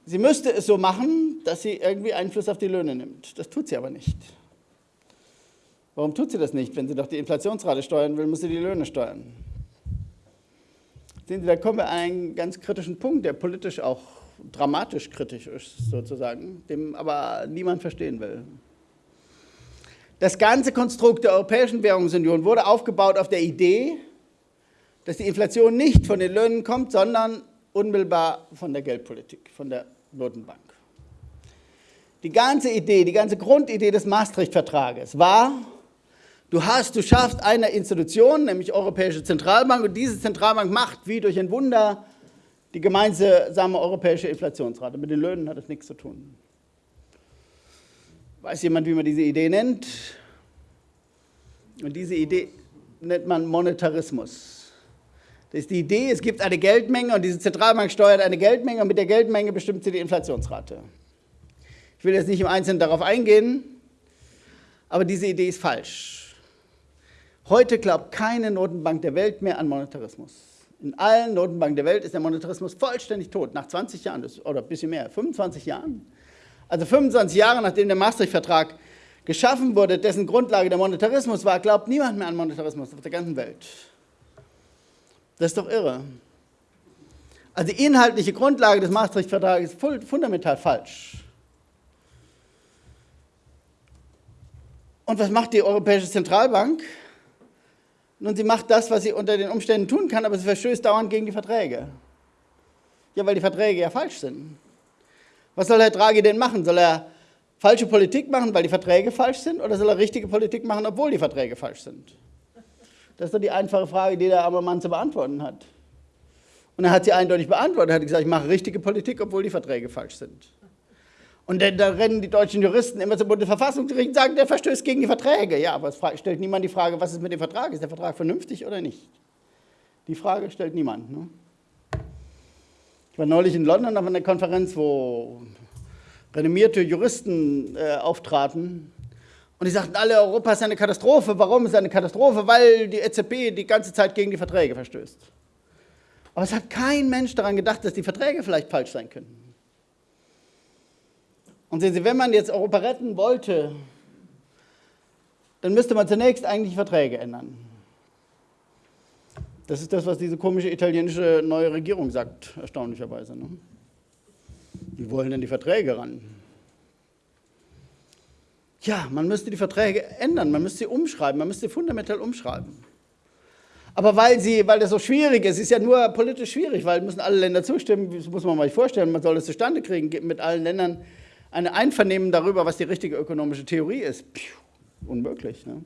Sie müsste es so machen, dass sie irgendwie Einfluss auf die Löhne nimmt. Das tut sie aber nicht. Warum tut sie das nicht? Wenn sie doch die Inflationsrate steuern will, muss sie die Löhne steuern. Sehen Sie, da kommen wir an einen ganz kritischen Punkt, der politisch auch dramatisch kritisch ist, sozusagen, dem aber niemand verstehen will. Das ganze Konstrukt der Europäischen Währungsunion wurde aufgebaut auf der Idee, dass die Inflation nicht von den Löhnen kommt, sondern unmittelbar von der Geldpolitik, von der Notenbank. Die ganze Idee, die ganze Grundidee des Maastricht-Vertrages war, Du hast, du schaffst eine Institution, nämlich Europäische Zentralbank, und diese Zentralbank macht wie durch ein Wunder die gemeinsame europäische Inflationsrate. Mit den Löhnen hat das nichts zu tun. Weiß jemand, wie man diese Idee nennt? Und diese Idee nennt man Monetarismus. Das ist die Idee, es gibt eine Geldmenge und diese Zentralbank steuert eine Geldmenge und mit der Geldmenge bestimmt sie die Inflationsrate. Ich will jetzt nicht im Einzelnen darauf eingehen, aber diese Idee ist falsch. Heute glaubt keine Notenbank der Welt mehr an Monetarismus. In allen Notenbanken der Welt ist der Monetarismus vollständig tot, nach 20 Jahren oder ein bisschen mehr, 25 Jahren. Also 25 Jahre nachdem der Maastricht-Vertrag geschaffen wurde, dessen Grundlage der Monetarismus war, glaubt niemand mehr an Monetarismus auf der ganzen Welt. Das ist doch irre. Also die inhaltliche Grundlage des Maastricht-Vertrages ist fundamental falsch. Und was macht die Europäische Zentralbank? Nun, sie macht das, was sie unter den Umständen tun kann, aber sie verstößt dauernd gegen die Verträge. Ja, weil die Verträge ja falsch sind. Was soll Herr Draghi denn machen? Soll er falsche Politik machen, weil die Verträge falsch sind, oder soll er richtige Politik machen, obwohl die Verträge falsch sind? Das ist doch die einfache Frage, die der arme Mann zu beantworten hat. Und er hat sie eindeutig beantwortet. Er hat gesagt, ich mache richtige Politik, obwohl die Verträge falsch sind. Und dann, da rennen die deutschen Juristen immer zum Bundesverfassungsgericht und sagen, der verstößt gegen die Verträge. Ja, aber es stellt niemand die Frage, was ist mit dem Vertrag? Ist der Vertrag vernünftig oder nicht? Die Frage stellt niemand. Ne? Ich war neulich in London auf einer Konferenz, wo renommierte Juristen äh, auftraten. Und die sagten alle, Europa ist eine Katastrophe. Warum ist es eine Katastrophe? Weil die EZB die ganze Zeit gegen die Verträge verstößt. Aber es hat kein Mensch daran gedacht, dass die Verträge vielleicht falsch sein könnten. Und sehen Sie, wenn man jetzt Europa retten wollte, dann müsste man zunächst eigentlich Verträge ändern. Das ist das, was diese komische italienische neue Regierung sagt, erstaunlicherweise. Ne? Die wollen dann die Verträge ran. Ja, man müsste die Verträge ändern, man müsste sie umschreiben, man müsste sie fundamental umschreiben. Aber weil, sie, weil das so schwierig ist, ist ja nur politisch schwierig, weil müssen alle Länder zustimmen, das muss man mal vorstellen, man soll es zustande kriegen, mit allen Ländern ein Einvernehmen darüber, was die richtige ökonomische Theorie ist. Puh, unmöglich. Ne?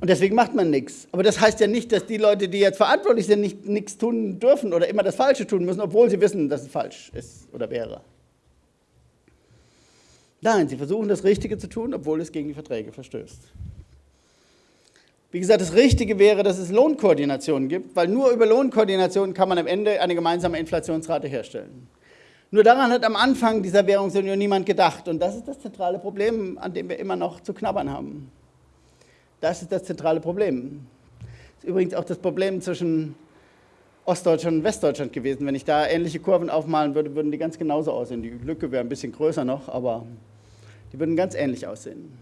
Und deswegen macht man nichts. Aber das heißt ja nicht, dass die Leute, die jetzt verantwortlich sind, nicht, nichts tun dürfen oder immer das Falsche tun müssen, obwohl sie wissen, dass es falsch ist oder wäre. Nein, sie versuchen das Richtige zu tun, obwohl es gegen die Verträge verstößt. Wie gesagt, das Richtige wäre, dass es Lohnkoordinationen gibt, weil nur über Lohnkoordination kann man am Ende eine gemeinsame Inflationsrate herstellen. Nur daran hat am Anfang dieser Währungsunion niemand gedacht. Und das ist das zentrale Problem, an dem wir immer noch zu knabbern haben. Das ist das zentrale Problem. Das ist übrigens auch das Problem zwischen Ostdeutschland und Westdeutschland gewesen. Wenn ich da ähnliche Kurven aufmalen würde, würden die ganz genauso aussehen. Die Lücke wäre ein bisschen größer noch, aber die würden ganz ähnlich aussehen.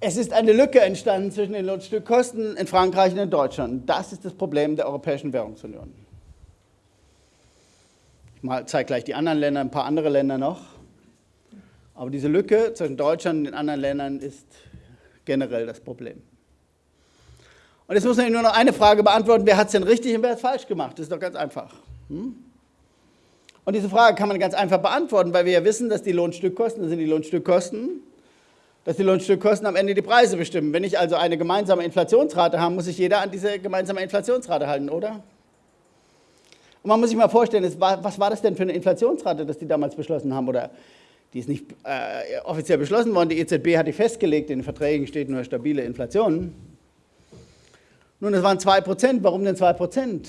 Es ist eine Lücke entstanden zwischen den Lohnstückkosten in Frankreich und in Deutschland. Das ist das Problem der Europäischen Währungsunion. Ich zeige gleich die anderen Länder, ein paar andere Länder noch. Aber diese Lücke zwischen Deutschland und den anderen Ländern ist generell das Problem. Und jetzt muss man nur noch eine Frage beantworten, wer hat es denn richtig und wer hat es falsch gemacht? Das ist doch ganz einfach. Hm? Und diese Frage kann man ganz einfach beantworten, weil wir ja wissen, dass die Lohnstückkosten, das sind die Lohnstückkosten, dass die Lohnstückkosten am Ende die Preise bestimmen. Wenn ich also eine gemeinsame Inflationsrate habe, muss sich jeder an diese gemeinsame Inflationsrate halten, oder? Und man muss sich mal vorstellen, was war das denn für eine Inflationsrate, dass die damals beschlossen haben? Oder die ist nicht äh, offiziell beschlossen worden. Die EZB hat die festgelegt, in den Verträgen steht nur stabile Inflation. Nun, das waren 2%. Warum denn 2%?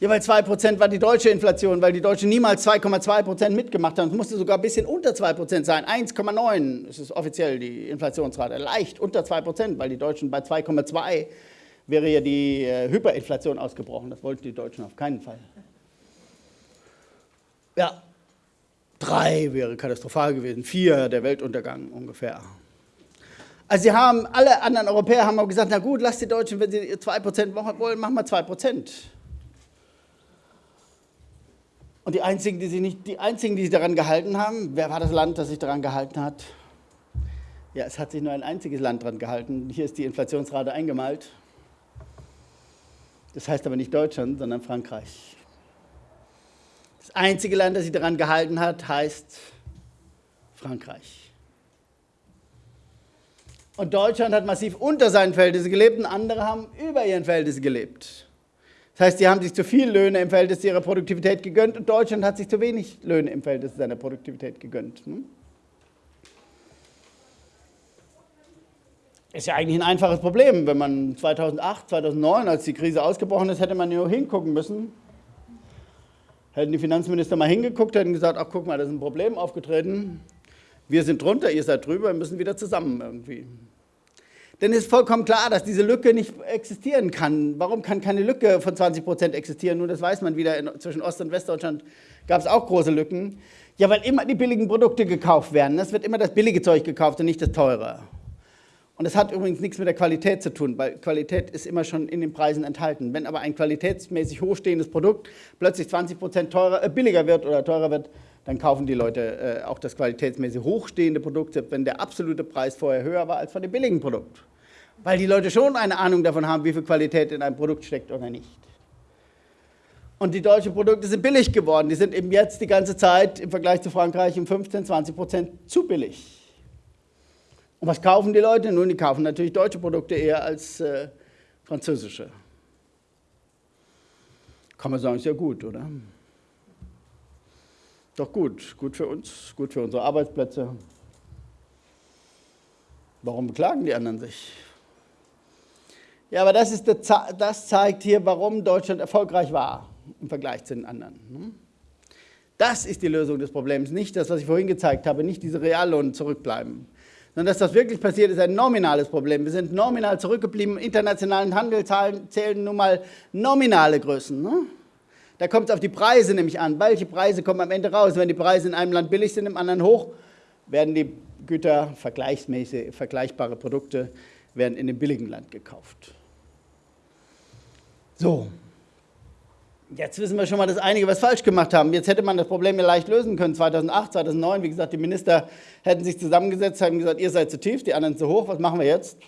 Ja, weil 2% war die deutsche Inflation, weil die Deutschen niemals 2,2% mitgemacht haben. Es musste sogar ein bisschen unter 2% sein. 1,9 ist offiziell die Inflationsrate. Leicht unter 2%, weil die Deutschen bei 2,2 wäre ja die äh, Hyperinflation ausgebrochen. Das wollten die Deutschen auf keinen Fall. Ja, Drei wäre katastrophal gewesen, vier der Weltuntergang ungefähr. Also sie haben, alle anderen Europäer haben auch gesagt, na gut, lasst die Deutschen, wenn sie 2% wollen, machen wir 2%. Und die einzigen, die sich nicht, die einzigen, die sich daran gehalten haben, wer war das Land, das sich daran gehalten hat? Ja, es hat sich nur ein einziges Land daran gehalten. Hier ist die Inflationsrate eingemalt. Das heißt aber nicht Deutschland, sondern Frankreich. Das einzige Land, das sich daran gehalten hat, heißt Frankreich. Und Deutschland hat massiv unter seinen Verhältnissen gelebt und andere haben über ihren Verhältnissen gelebt. Das heißt, sie haben sich zu viel Löhne im Verhältnis zu ihrer Produktivität gegönnt und Deutschland hat sich zu wenig Löhne im Verhältnis zu seiner Produktivität gegönnt. Ne? Ist ja eigentlich ein einfaches Problem. Wenn man 2008, 2009, als die Krise ausgebrochen ist, hätte man nur hingucken müssen. Hätten die Finanzminister mal hingeguckt, hätten gesagt, ach guck mal, da ist ein Problem aufgetreten. Wir sind drunter, ihr seid drüber, wir müssen wieder zusammen irgendwie. Denn es ist vollkommen klar, dass diese Lücke nicht existieren kann. Warum kann keine Lücke von 20 Prozent existieren? Nun, das weiß man wieder, in, zwischen Ost- und Westdeutschland gab es auch große Lücken. Ja, weil immer die billigen Produkte gekauft werden. Es wird immer das billige Zeug gekauft und nicht das teure. Und das hat übrigens nichts mit der Qualität zu tun, weil Qualität ist immer schon in den Preisen enthalten. Wenn aber ein qualitätsmäßig hochstehendes Produkt plötzlich 20 Prozent äh, billiger wird oder teurer wird, dann kaufen die Leute äh, auch das qualitätsmäßig hochstehende Produkt, wenn der absolute Preis vorher höher war als von dem billigen Produkt. Weil die Leute schon eine Ahnung davon haben, wie viel Qualität in einem Produkt steckt oder nicht. Und die deutschen Produkte sind billig geworden. Die sind eben jetzt die ganze Zeit im Vergleich zu Frankreich um 15, 20 Prozent zu billig. Und was kaufen die Leute? Nun, die kaufen natürlich deutsche Produkte eher als äh, französische. Kann man sagen, ist ja gut, oder? Doch gut, gut für uns, gut für unsere Arbeitsplätze. Warum beklagen die anderen sich? Ja, aber das, ist das zeigt hier, warum Deutschland erfolgreich war im Vergleich zu den anderen. Hm? Das ist die Lösung des Problems, nicht das, was ich vorhin gezeigt habe, nicht diese Reallohn zurückbleiben sondern dass das wirklich passiert, ist ein nominales Problem. Wir sind nominal zurückgeblieben. Internationalen Handel zählen nun mal nominale Größen. Ne? Da kommt es auf die Preise nämlich an. Welche Preise kommen am Ende raus? Wenn die Preise in einem Land billig sind, im anderen hoch, werden die Güter, vergleichsmäßig, vergleichbare Produkte, werden in dem billigen Land gekauft. So, Jetzt wissen wir schon mal, dass einige was falsch gemacht haben. Jetzt hätte man das Problem ja leicht lösen können. 2008, 2009, wie gesagt, die Minister hätten sich zusammengesetzt, haben gesagt, ihr seid zu tief, die anderen zu hoch. Was machen wir jetzt?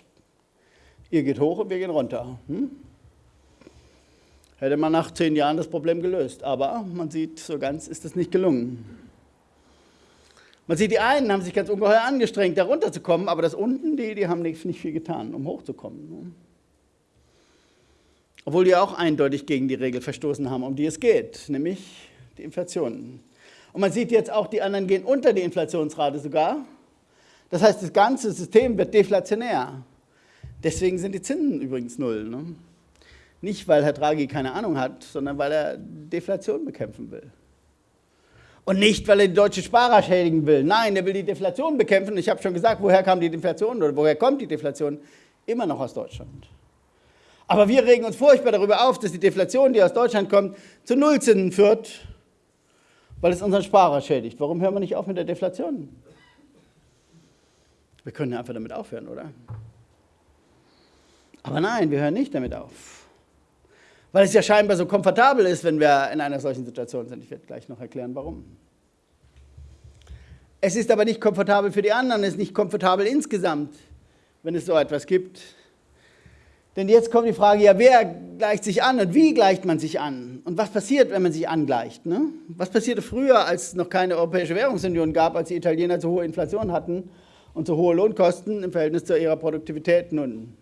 Ihr geht hoch und wir gehen runter. Hm? Hätte man nach zehn Jahren das Problem gelöst. Aber man sieht, so ganz ist es nicht gelungen. Man sieht, die einen haben sich ganz ungeheuer angestrengt, da runterzukommen, aber das unten, die, die haben nicht, nicht viel getan, um hochzukommen. Obwohl die auch eindeutig gegen die Regel verstoßen haben, um die es geht, nämlich die Inflation. Und man sieht jetzt auch, die anderen gehen unter die Inflationsrate sogar. Das heißt, das ganze System wird deflationär. Deswegen sind die Zinsen übrigens null. Ne? Nicht, weil Herr Draghi keine Ahnung hat, sondern weil er Deflation bekämpfen will. Und nicht, weil er die deutschen Sparer schädigen will. Nein, er will die Deflation bekämpfen. Ich habe schon gesagt, woher kam die Deflation oder woher kommt die Deflation? Immer noch aus Deutschland. Aber wir regen uns furchtbar darüber auf, dass die Deflation, die aus Deutschland kommt, zu Nullzinsen führt, weil es unseren Sparer schädigt. Warum hören wir nicht auf mit der Deflation? Wir können ja einfach damit aufhören, oder? Aber nein, wir hören nicht damit auf. Weil es ja scheinbar so komfortabel ist, wenn wir in einer solchen Situation sind. Ich werde gleich noch erklären, warum. Es ist aber nicht komfortabel für die anderen, es ist nicht komfortabel insgesamt, wenn es so etwas gibt. Denn jetzt kommt die Frage, ja, wer gleicht sich an und wie gleicht man sich an? Und was passiert, wenn man sich angleicht? Ne? Was passierte früher, als es noch keine Europäische Währungsunion gab, als die Italiener zu hohe Inflation hatten und zu hohe Lohnkosten im Verhältnis zu ihrer Produktivität? Nun,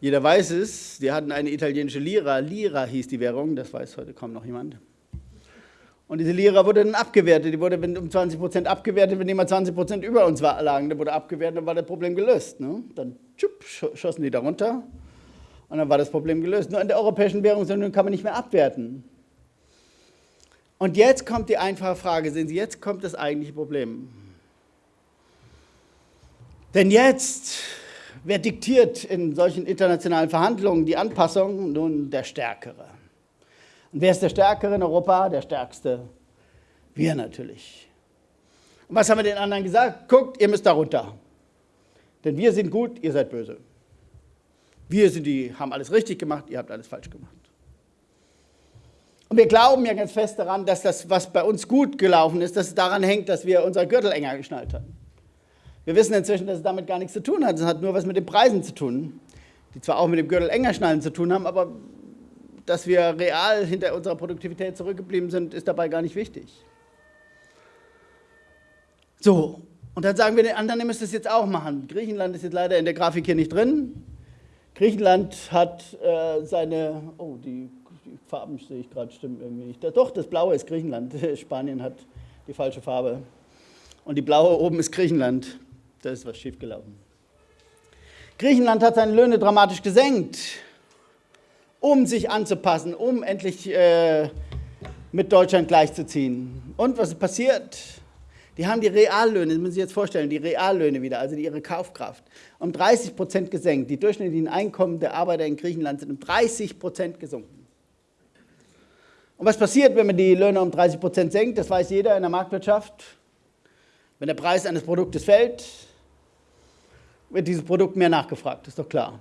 jeder weiß es, die hatten eine italienische Lira, Lira hieß die Währung, das weiß heute kaum noch jemand. Und diese Lira wurde dann abgewertet, die wurde um 20 Prozent abgewertet, wenn jemand 20 Prozent über uns lagen, dann wurde abgewertet, dann war das Problem gelöst. Ne? Dann tschupp, schossen die da runter und dann war das Problem gelöst. Nur in der Europäischen Währungsunion kann man nicht mehr abwerten. Und jetzt kommt die einfache Frage, sehen Sie, jetzt kommt das eigentliche Problem. Denn jetzt, wer diktiert in solchen internationalen Verhandlungen die Anpassung? Nun der Stärkere. Und wer ist der Stärkere in Europa? Der Stärkste? Wir natürlich. Und was haben wir den anderen gesagt? Guckt, ihr müsst da runter. Denn wir sind gut, ihr seid böse. Wir sind die, haben alles richtig gemacht, ihr habt alles falsch gemacht. Und wir glauben ja ganz fest daran, dass das, was bei uns gut gelaufen ist, dass es daran hängt, dass wir unser Gürtel enger geschnallt haben. Wir wissen inzwischen, dass es damit gar nichts zu tun hat. Es hat nur was mit den Preisen zu tun, die zwar auch mit dem Gürtel enger schnallen zu tun haben, aber dass wir real hinter unserer Produktivität zurückgeblieben sind, ist dabei gar nicht wichtig. So, und dann sagen wir den anderen, ihr müsst es jetzt auch machen. Griechenland ist jetzt leider in der Grafik hier nicht drin. Griechenland hat äh, seine, oh, die, die Farben sehe ich gerade, stimmen irgendwie nicht. Doch, das Blaue ist Griechenland. Spanien hat die falsche Farbe. Und die blaue oben ist Griechenland. Da ist was schiefgelaufen. Griechenland hat seine Löhne dramatisch gesenkt, um sich anzupassen, um endlich äh, mit Deutschland gleichzuziehen. Und was ist passiert? Die haben die Reallöne, das müssen Sie jetzt vorstellen, die Reallöhne wieder, also ihre Kaufkraft, um 30 Prozent gesenkt. Die durchschnittlichen Einkommen der Arbeiter in Griechenland sind um 30 Prozent gesunken. Und was passiert, wenn man die Löhne um 30 Prozent senkt? Das weiß jeder in der Marktwirtschaft. Wenn der Preis eines Produktes fällt, wird dieses Produkt mehr nachgefragt, ist doch klar.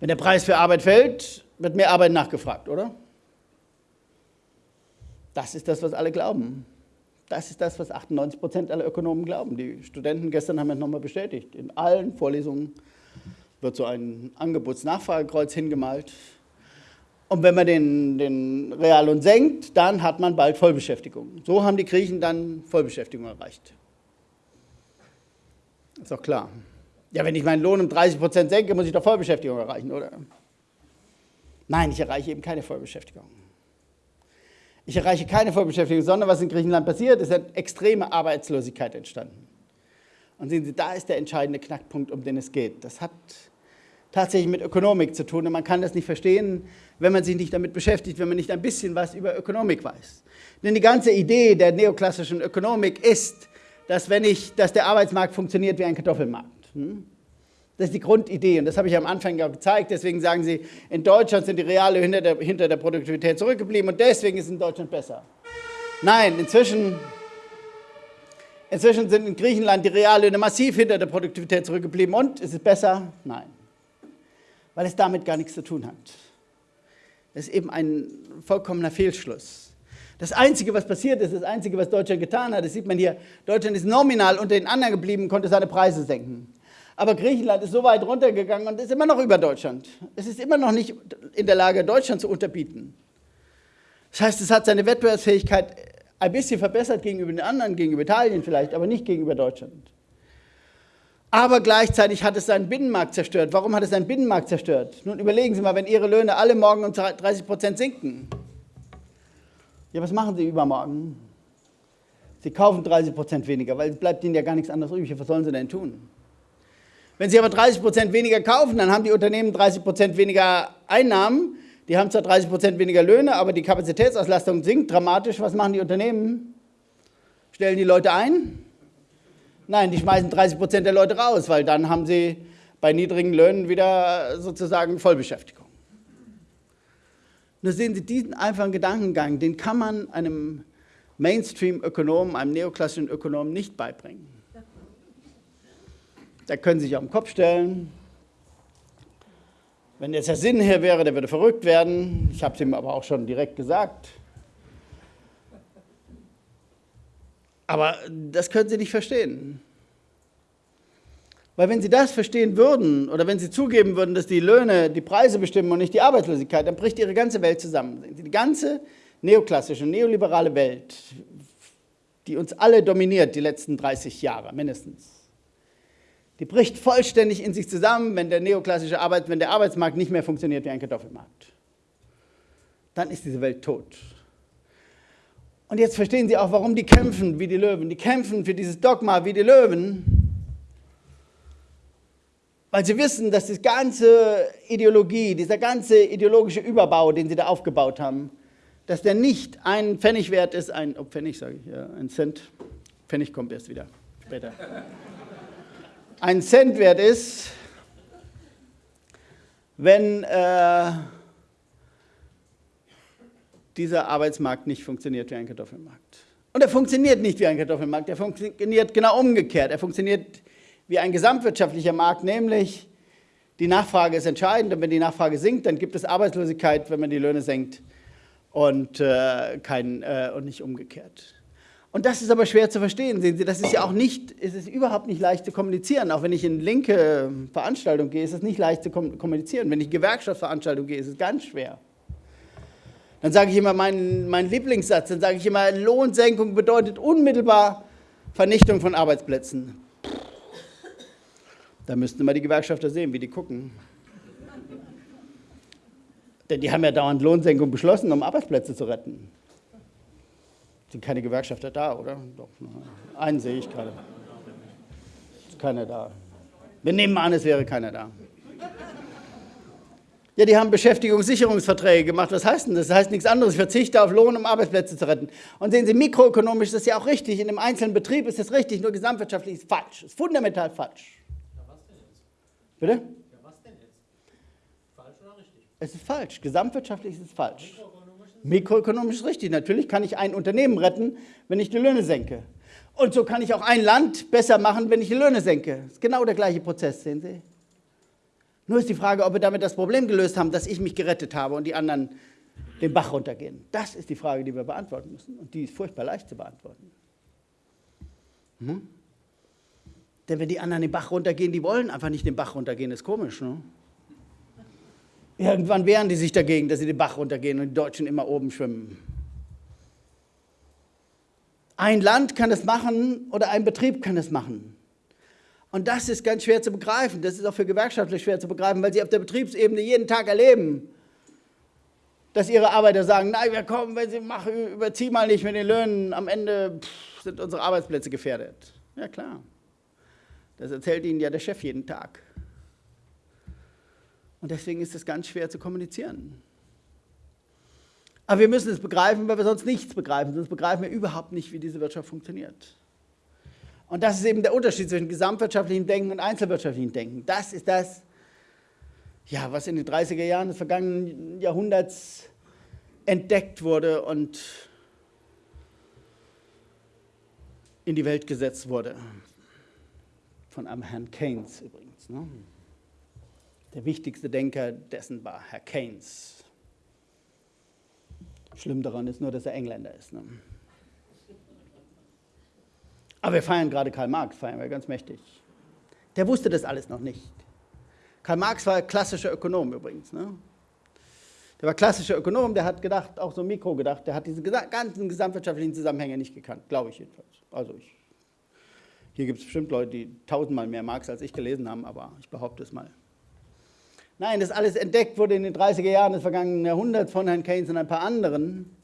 Wenn der Preis für Arbeit fällt, wird mehr Arbeit nachgefragt, oder? Das ist das, was alle glauben. Das ist das, was 98 Prozent aller Ökonomen glauben. Die Studenten gestern haben es nochmal bestätigt. In allen Vorlesungen wird so ein Angebotsnachfragekreuz hingemalt. Und wenn man den, den Reallohn senkt, dann hat man bald Vollbeschäftigung. So haben die Griechen dann Vollbeschäftigung erreicht. Ist doch klar. Ja, wenn ich meinen Lohn um 30 Prozent senke, muss ich doch Vollbeschäftigung erreichen, oder? Nein, ich erreiche eben keine Vollbeschäftigung. Ich erreiche keine Vollbeschäftigung, sondern was in Griechenland passiert, ist eine extreme Arbeitslosigkeit entstanden. Und sehen Sie, da ist der entscheidende Knackpunkt, um den es geht. Das hat tatsächlich mit Ökonomik zu tun und man kann das nicht verstehen, wenn man sich nicht damit beschäftigt, wenn man nicht ein bisschen was über Ökonomik weiß. Denn die ganze Idee der neoklassischen Ökonomik ist, dass, wenn ich, dass der Arbeitsmarkt funktioniert wie ein Kartoffelmarkt. Hm? Das ist die Grundidee und das habe ich am Anfang ja gezeigt. Deswegen sagen Sie, in Deutschland sind die Reale hinter der, hinter der Produktivität zurückgeblieben und deswegen ist es in Deutschland besser. Nein, inzwischen, inzwischen sind in Griechenland die Reallöhne massiv hinter der Produktivität zurückgeblieben und ist es besser? Nein, weil es damit gar nichts zu tun hat. Das ist eben ein vollkommener Fehlschluss. Das Einzige, was passiert ist, das Einzige, was Deutschland getan hat, das sieht man hier, Deutschland ist nominal unter den anderen geblieben, konnte seine Preise senken. Aber Griechenland ist so weit runtergegangen und ist immer noch über Deutschland. Es ist immer noch nicht in der Lage, Deutschland zu unterbieten. Das heißt, es hat seine Wettbewerbsfähigkeit ein bisschen verbessert gegenüber den anderen, gegenüber Italien vielleicht, aber nicht gegenüber Deutschland. Aber gleichzeitig hat es seinen Binnenmarkt zerstört. Warum hat es seinen Binnenmarkt zerstört? Nun überlegen Sie mal, wenn Ihre Löhne alle morgen um 30 Prozent sinken. Ja, was machen Sie übermorgen? Sie kaufen 30 Prozent weniger, weil es bleibt Ihnen ja gar nichts anderes übrig. Was sollen Sie denn tun? Wenn Sie aber 30 Prozent weniger kaufen, dann haben die Unternehmen 30 Prozent weniger Einnahmen. Die haben zwar 30 Prozent weniger Löhne, aber die Kapazitätsauslastung sinkt dramatisch. Was machen die Unternehmen? Stellen die Leute ein? Nein, die schmeißen 30 Prozent der Leute raus, weil dann haben sie bei niedrigen Löhnen wieder sozusagen Vollbeschäftigung. Nur sehen Sie, diesen einfachen Gedankengang, den kann man einem Mainstream-Ökonomen, einem neoklassischen Ökonomen nicht beibringen. Da können Sie sich auf den Kopf stellen. Wenn jetzt der Sinn hier wäre, der würde verrückt werden. Ich habe es ihm aber auch schon direkt gesagt. Aber das können Sie nicht verstehen. Weil wenn Sie das verstehen würden oder wenn Sie zugeben würden, dass die Löhne die Preise bestimmen und nicht die Arbeitslosigkeit, dann bricht Ihre ganze Welt zusammen. Die ganze neoklassische, neoliberale Welt, die uns alle dominiert die letzten 30 Jahre mindestens, die bricht vollständig in sich zusammen, wenn der neoklassische Arbeit, wenn der Arbeitsmarkt nicht mehr funktioniert wie ein Kartoffelmarkt. Dann ist diese Welt tot. Und jetzt verstehen Sie auch, warum die kämpfen wie die Löwen. Die kämpfen für dieses Dogma wie die Löwen, weil sie wissen, dass die ganze Ideologie, dieser ganze ideologische Überbau, den sie da aufgebaut haben, dass der nicht ein Pfennig wert ist, ein oh, Pfennig sage ich, ja, ein Cent. Pfennig kommt erst wieder später ein Cent wert ist, wenn äh, dieser Arbeitsmarkt nicht funktioniert wie ein Kartoffelmarkt. Und er funktioniert nicht wie ein Kartoffelmarkt, er funktioniert genau umgekehrt. Er funktioniert wie ein gesamtwirtschaftlicher Markt, nämlich die Nachfrage ist entscheidend und wenn die Nachfrage sinkt, dann gibt es Arbeitslosigkeit, wenn man die Löhne senkt und, äh, kein, äh, und nicht umgekehrt. Und das ist aber schwer zu verstehen, sehen Sie, das ist ja auch nicht, es ist überhaupt nicht leicht zu kommunizieren. Auch wenn ich in linke Veranstaltungen gehe, ist es nicht leicht zu kommunizieren. Wenn ich in Gewerkschaftsveranstaltungen gehe, ist es ganz schwer. Dann sage ich immer meinen, meinen Lieblingssatz, dann sage ich immer, Lohnsenkung bedeutet unmittelbar Vernichtung von Arbeitsplätzen. Da müssten wir die Gewerkschafter sehen, wie die gucken. Denn die haben ja dauernd Lohnsenkung beschlossen, um Arbeitsplätze zu retten. Sind keine Gewerkschafter da, oder? Doch, einen sehe ich gerade. Ist keiner da. Wir nehmen an, es wäre keiner da. Ja, die haben Beschäftigungssicherungsverträge gemacht. Was heißt denn das? Das heißt nichts anderes. Ich verzichte auf Lohn, um Arbeitsplätze zu retten. Und sehen Sie, mikroökonomisch ist das ja auch richtig. In einem einzelnen Betrieb ist das richtig, nur gesamtwirtschaftlich ist es falsch. Ist fundamental falsch. Ja, was denn jetzt? Bitte? Ja, was denn jetzt? Falsch oder richtig? Es ist falsch. Gesamtwirtschaftlich ist es falsch. Mikroökonomisch richtig. Natürlich kann ich ein Unternehmen retten, wenn ich die Löhne senke. Und so kann ich auch ein Land besser machen, wenn ich die Löhne senke. Das ist genau der gleiche Prozess, sehen Sie. Nur ist die Frage, ob wir damit das Problem gelöst haben, dass ich mich gerettet habe und die anderen den Bach runtergehen. Das ist die Frage, die wir beantworten müssen. Und die ist furchtbar leicht zu beantworten. Hm? Denn wenn die anderen den Bach runtergehen, die wollen einfach nicht den Bach runtergehen, ist komisch. Ne? Irgendwann wehren die sich dagegen, dass sie den Bach runtergehen und die Deutschen immer oben schwimmen. Ein Land kann es machen oder ein Betrieb kann es machen. Und das ist ganz schwer zu begreifen. Das ist auch für Gewerkschaftler schwer zu begreifen, weil sie auf der Betriebsebene jeden Tag erleben, dass ihre Arbeiter sagen, nein, wir kommen, wenn sie machen, überzieh mal nicht mit den Löhnen, am Ende pff, sind unsere Arbeitsplätze gefährdet. Ja klar, das erzählt ihnen ja der Chef jeden Tag. Und deswegen ist es ganz schwer zu kommunizieren. Aber wir müssen es begreifen, weil wir sonst nichts begreifen, sonst begreifen wir überhaupt nicht, wie diese Wirtschaft funktioniert. Und das ist eben der Unterschied zwischen gesamtwirtschaftlichem Denken und einzelwirtschaftlichem Denken. Das ist das, ja, was in den 30er Jahren des vergangenen Jahrhunderts entdeckt wurde und in die Welt gesetzt wurde. Von einem Herrn Keynes übrigens. Ne? Der wichtigste Denker dessen war Herr Keynes. Schlimm daran ist nur, dass er Engländer ist. Ne? Aber wir feiern gerade Karl Marx, feiern wir ganz mächtig. Der wusste das alles noch nicht. Karl Marx war klassischer Ökonom übrigens. Ne? Der war klassischer Ökonom, der hat gedacht, auch so Mikro gedacht, der hat diese ganzen gesamtwirtschaftlichen Zusammenhänge nicht gekannt, glaube ich jedenfalls. Also ich, hier gibt es bestimmt Leute, die tausendmal mehr Marx als ich gelesen haben, aber ich behaupte es mal. Nein, das alles entdeckt wurde in den 30er Jahren des vergangenen Jahrhunderts von Herrn Keynes und ein paar anderen.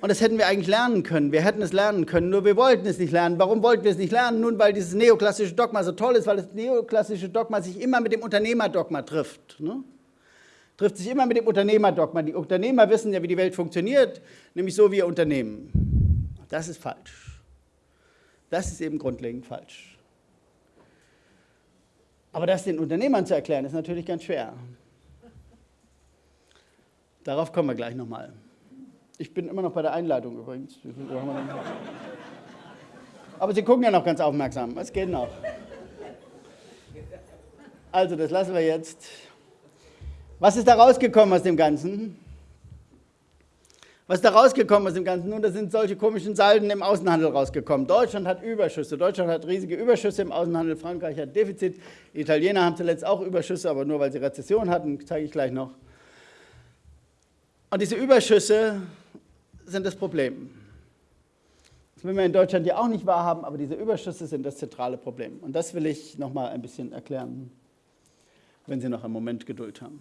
Und das hätten wir eigentlich lernen können. Wir hätten es lernen können, nur wir wollten es nicht lernen. Warum wollten wir es nicht lernen? Nun, weil dieses neoklassische Dogma so toll ist, weil das neoklassische Dogma sich immer mit dem Unternehmerdogma trifft. Ne? Trifft sich immer mit dem Unternehmerdogma. Die Unternehmer wissen ja, wie die Welt funktioniert, nämlich so wie ihr Unternehmen. Das ist falsch. Das ist eben grundlegend falsch. Aber das den Unternehmern zu erklären, ist natürlich ganz schwer. Darauf kommen wir gleich nochmal. Ich bin immer noch bei der Einleitung übrigens. Aber Sie gucken ja noch ganz aufmerksam. Es geht noch. Also, das lassen wir jetzt. Was ist da rausgekommen aus dem Ganzen? Was ist da rausgekommen aus dem Ganzen? Nun, da sind solche komischen Salden im Außenhandel rausgekommen. Deutschland hat Überschüsse. Deutschland hat riesige Überschüsse im Außenhandel. Frankreich hat Defizit. Die Italiener haben zuletzt auch Überschüsse, aber nur weil sie Rezession hatten, zeige ich gleich noch. Und diese Überschüsse sind das Problem. Das will man in Deutschland ja auch nicht wahrhaben, aber diese Überschüsse sind das zentrale Problem. Und das will ich noch mal ein bisschen erklären, wenn Sie noch einen Moment Geduld haben.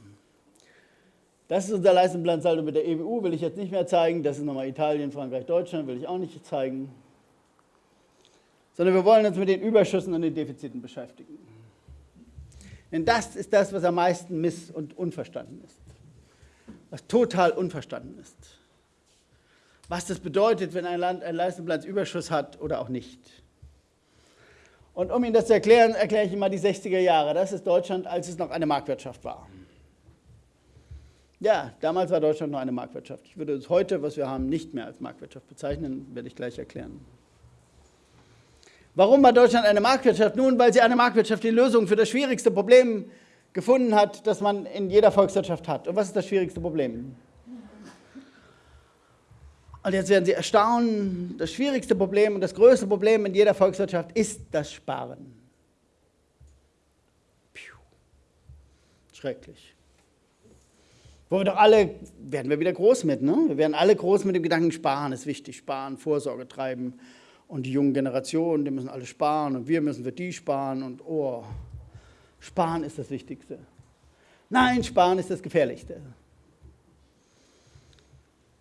Das ist unser Leistungsbilanzsaldo mit der EWU, will ich jetzt nicht mehr zeigen. Das ist nochmal Italien, Frankreich, Deutschland, will ich auch nicht zeigen. Sondern wir wollen uns mit den Überschüssen und den Defiziten beschäftigen. Denn das ist das, was am meisten miss- und unverstanden ist. Was total unverstanden ist was das bedeutet, wenn ein Land einen Leistungsbilanzüberschuss hat oder auch nicht. Und um Ihnen das zu erklären, erkläre ich Ihnen mal die 60er Jahre. Das ist Deutschland, als es noch eine Marktwirtschaft war. Ja, damals war Deutschland noch eine Marktwirtschaft. Ich würde es heute, was wir haben, nicht mehr als Marktwirtschaft bezeichnen, werde ich gleich erklären. Warum war Deutschland eine Marktwirtschaft? Nun, weil sie eine Marktwirtschaft die Lösung für das schwierigste Problem gefunden hat, das man in jeder Volkswirtschaft hat. Und was ist das schwierigste Problem? Und jetzt werden Sie erstaunen, das schwierigste Problem und das größte Problem in jeder Volkswirtschaft ist das Sparen. Schrecklich. Wo wir doch alle, werden wir wieder groß mit, ne? Wir werden alle groß mit dem Gedanken, sparen ist wichtig, sparen, Vorsorge treiben Und die jungen Generationen, die müssen alle sparen und wir müssen für die sparen und oh, sparen ist das Wichtigste. Nein, sparen ist das Gefährlichste.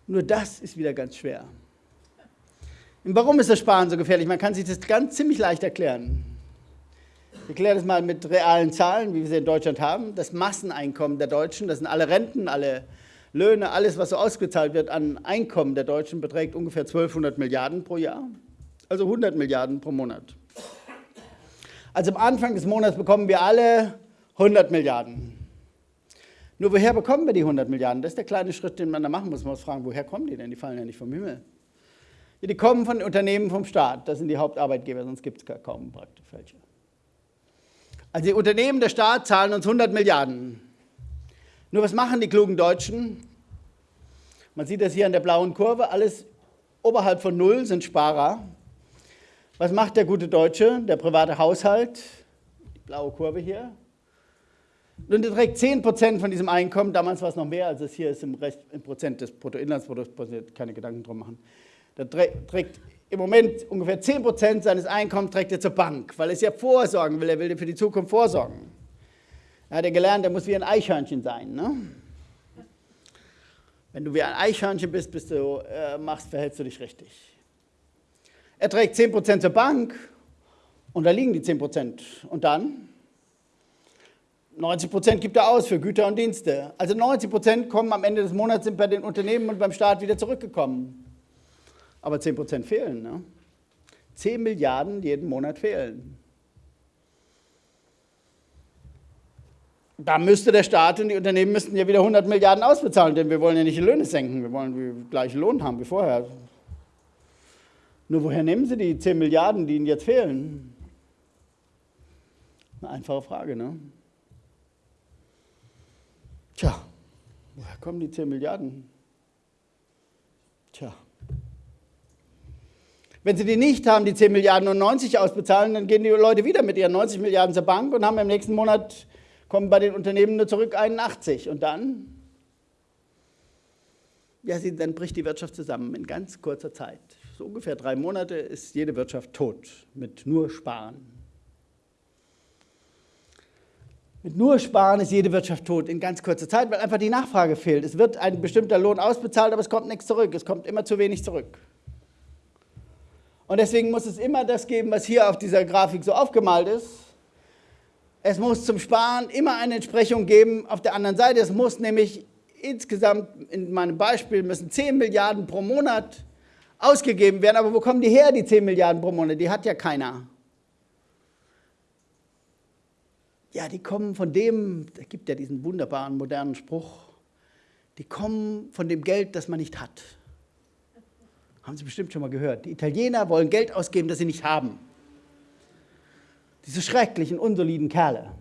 Nur das ist wieder ganz schwer. Und warum ist das Sparen so gefährlich? Man kann sich das ganz ziemlich leicht erklären. Ich erkläre das mal mit realen Zahlen, wie wir sie in Deutschland haben. Das Masseneinkommen der Deutschen, das sind alle Renten, alle Löhne, alles, was so ausgezahlt wird an Einkommen der Deutschen, beträgt ungefähr 1200 Milliarden pro Jahr also 100 Milliarden pro Monat. Also am Anfang des Monats bekommen wir alle 100 Milliarden. Nur woher bekommen wir die 100 Milliarden? Das ist der kleine Schritt, den man da machen muss. Man muss fragen, woher kommen die denn? Die fallen ja nicht vom Himmel. Die kommen von Unternehmen vom Staat. Das sind die Hauptarbeitgeber, sonst gibt es kaum praktisch welche. Also die Unternehmen der Staat zahlen uns 100 Milliarden. Nur was machen die klugen Deutschen? Man sieht das hier an der blauen Kurve. Alles oberhalb von Null sind Sparer. Was macht der gute Deutsche, der private Haushalt? Die blaue Kurve hier. Und er trägt 10% von diesem Einkommen, damals war es noch mehr, als es hier ist im, Rest, im Prozent des Bruttoinlandsprodukts, keine Gedanken drum machen. Der trägt im Moment ungefähr 10% seines Einkommens trägt er zur Bank, weil er es ja vorsorgen will, er will für die Zukunft vorsorgen. Er hat ja gelernt, er muss wie ein Eichhörnchen sein. Ne? Wenn du wie ein Eichhörnchen bist, bist du, äh, machst, verhältst du dich richtig. Er trägt 10% zur Bank und da liegen die 10%. Und dann? 90% gibt er aus für Güter und Dienste. Also 90% kommen am Ende des Monats, sind bei den Unternehmen und beim Staat wieder zurückgekommen. Aber 10% fehlen. Ne? 10 Milliarden jeden Monat fehlen. Da müsste der Staat und die Unternehmen müssten ja wieder 100 Milliarden ausbezahlen, denn wir wollen ja nicht die Löhne senken, wir wollen den gleichen Lohn haben wie vorher. Nur woher nehmen Sie die 10 Milliarden, die Ihnen jetzt fehlen? Eine einfache Frage, ne? Tja, woher kommen die 10 Milliarden? Tja. Wenn Sie die nicht haben, die 10 Milliarden und 90 ausbezahlen, dann gehen die Leute wieder mit ihren 90 Milliarden zur Bank und haben im nächsten Monat, kommen bei den Unternehmen nur zurück 81. Und dann? Ja, dann bricht die Wirtschaft zusammen in ganz kurzer Zeit so ungefähr drei Monate ist jede Wirtschaft tot mit nur Sparen. Mit nur Sparen ist jede Wirtschaft tot in ganz kurzer Zeit, weil einfach die Nachfrage fehlt. Es wird ein bestimmter Lohn ausbezahlt, aber es kommt nichts zurück. Es kommt immer zu wenig zurück. Und deswegen muss es immer das geben, was hier auf dieser Grafik so aufgemalt ist. Es muss zum Sparen immer eine Entsprechung geben auf der anderen Seite. Es muss nämlich insgesamt, in meinem Beispiel, müssen 10 Milliarden pro Monat ausgegeben werden. Aber wo kommen die her, die 10 Milliarden pro Monat? Die hat ja keiner. Ja, die kommen von dem, da gibt ja diesen wunderbaren modernen Spruch, die kommen von dem Geld, das man nicht hat. Haben Sie bestimmt schon mal gehört. Die Italiener wollen Geld ausgeben, das sie nicht haben. Diese schrecklichen, unsoliden Kerle.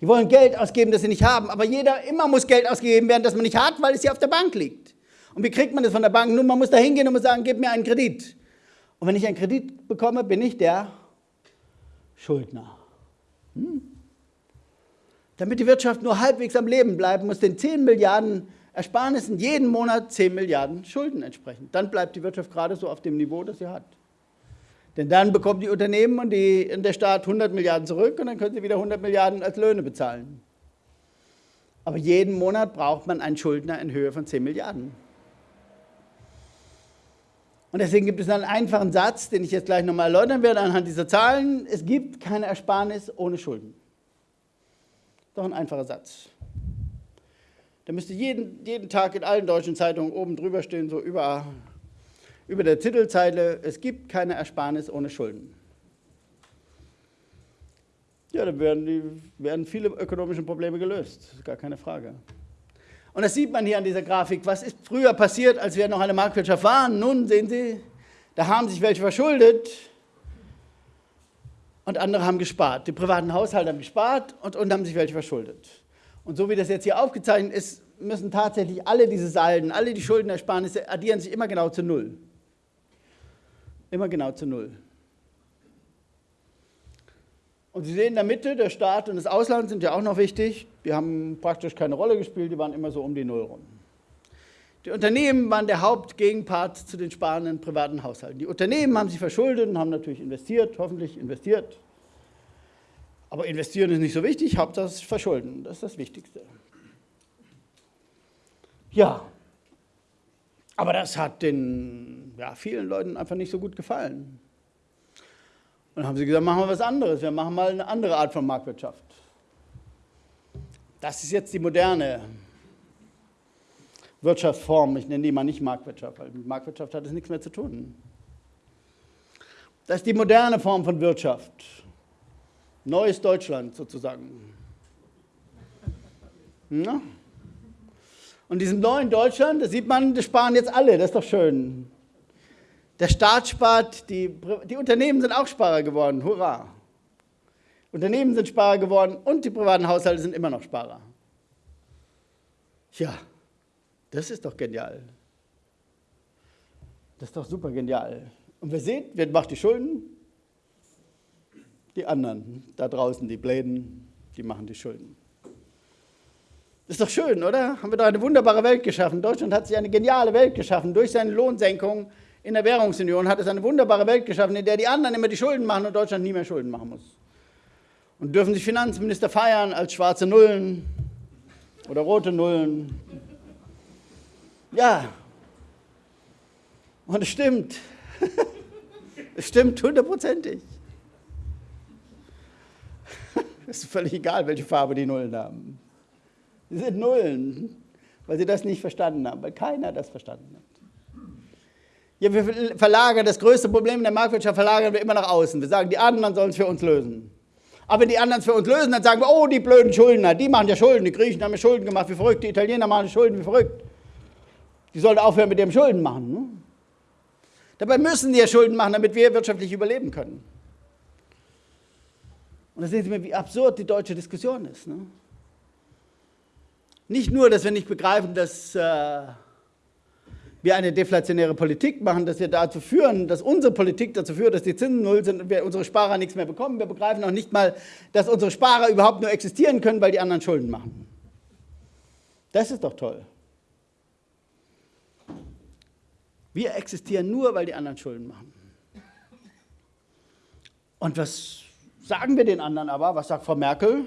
Die wollen Geld ausgeben, das sie nicht haben, aber jeder, immer muss Geld ausgegeben werden, das man nicht hat, weil es hier auf der Bank liegt. Und wie kriegt man das von der Bank? Nun, man muss da hingehen und muss sagen, gib mir einen Kredit. Und wenn ich einen Kredit bekomme, bin ich der Schuldner. Hm? Damit die Wirtschaft nur halbwegs am Leben bleibt, muss den 10 Milliarden Ersparnissen jeden Monat 10 Milliarden Schulden entsprechen. Dann bleibt die Wirtschaft gerade so auf dem Niveau, das sie hat. Denn dann bekommen die Unternehmen und, die, und der Staat 100 Milliarden zurück und dann können sie wieder 100 Milliarden als Löhne bezahlen. Aber jeden Monat braucht man einen Schuldner in Höhe von 10 Milliarden. Und deswegen gibt es einen einfachen Satz, den ich jetzt gleich nochmal erläutern werde anhand dieser Zahlen. Es gibt keine Ersparnis ohne Schulden. Doch ein einfacher Satz. Da müsste jeden, jeden Tag in allen deutschen Zeitungen oben drüber stehen, so über, über der Titelzeile, es gibt keine Ersparnis ohne Schulden. Ja, dann werden, die, werden viele ökonomische Probleme gelöst, gar keine Frage. Und das sieht man hier an dieser Grafik. Was ist früher passiert, als wir noch eine Marktwirtschaft waren? Nun sehen Sie, da haben sich welche verschuldet und andere haben gespart. Die privaten Haushalte haben gespart und, und haben sich welche verschuldet. Und so wie das jetzt hier aufgezeichnet ist, müssen tatsächlich alle diese Salden, alle die Schuldenersparnisse addieren sich immer genau zu Null. Immer genau zu Null. Und Sie sehen in der Mitte, der Staat und das Ausland sind ja auch noch wichtig. Die haben praktisch keine Rolle gespielt, die waren immer so um die Null rum. Die Unternehmen waren der Hauptgegenpart zu den sparenden privaten Haushalten. Die Unternehmen haben sich verschuldet und haben natürlich investiert, hoffentlich investiert. Aber investieren ist nicht so wichtig, Hauptsache es verschulden, das ist das Wichtigste. Ja, aber das hat den ja, vielen Leuten einfach nicht so gut gefallen. Und dann haben sie gesagt, machen wir was anderes, wir machen mal eine andere Art von Marktwirtschaft. Das ist jetzt die moderne Wirtschaftsform, ich nenne die mal nicht Marktwirtschaft, weil mit Marktwirtschaft hat es nichts mehr zu tun. Das ist die moderne Form von Wirtschaft. Neues Deutschland sozusagen. Ja? Und diesem neuen Deutschland, da sieht man, das sparen jetzt alle, das ist doch schön. Der Staat spart, die, die Unternehmen sind auch Sparer geworden, hurra. Unternehmen sind Sparer geworden und die privaten Haushalte sind immer noch Sparer. Ja, das ist doch genial. Das ist doch super genial. Und wer sieht, wer macht die Schulden? Die anderen da draußen, die Bläden, die machen die Schulden. Ist doch schön, oder? Haben wir doch eine wunderbare Welt geschaffen. Deutschland hat sich eine geniale Welt geschaffen. Durch seine Lohnsenkung in der Währungsunion hat es eine wunderbare Welt geschaffen, in der die anderen immer die Schulden machen und Deutschland nie mehr Schulden machen muss. Und dürfen sich Finanzminister feiern als schwarze Nullen oder rote Nullen ja. Und es stimmt. es stimmt hundertprozentig. Es ist völlig egal, welche Farbe die Nullen haben. Sie sind Nullen, weil sie das nicht verstanden haben, weil keiner das verstanden hat. Ja, wir verlagern das größte Problem in der Marktwirtschaft, verlagern wir immer nach außen. Wir sagen, die anderen sollen es für uns lösen. Aber wenn die anderen es für uns lösen, dann sagen wir, oh, die blöden Schuldner, die machen ja Schulden, die Griechen haben ja Schulden gemacht, wie verrückt, die Italiener machen Schulden, wie verrückt. Die sollten aufhören mit dem Schulden machen. Ne? Dabei müssen die ja Schulden machen, damit wir wirtschaftlich überleben können. Und da sehen Sie mir, wie absurd die deutsche Diskussion ist. Ne? Nicht nur, dass wir nicht begreifen, dass äh, wir eine deflationäre Politik machen, dass wir dazu führen, dass unsere Politik dazu führt, dass die Zinsen null sind und wir unsere Sparer nichts mehr bekommen. Wir begreifen auch nicht mal, dass unsere Sparer überhaupt nur existieren können, weil die anderen Schulden machen. Das ist doch toll. Wir existieren nur, weil die anderen Schulden machen. Und was sagen wir den anderen aber? Was sagt Frau Merkel?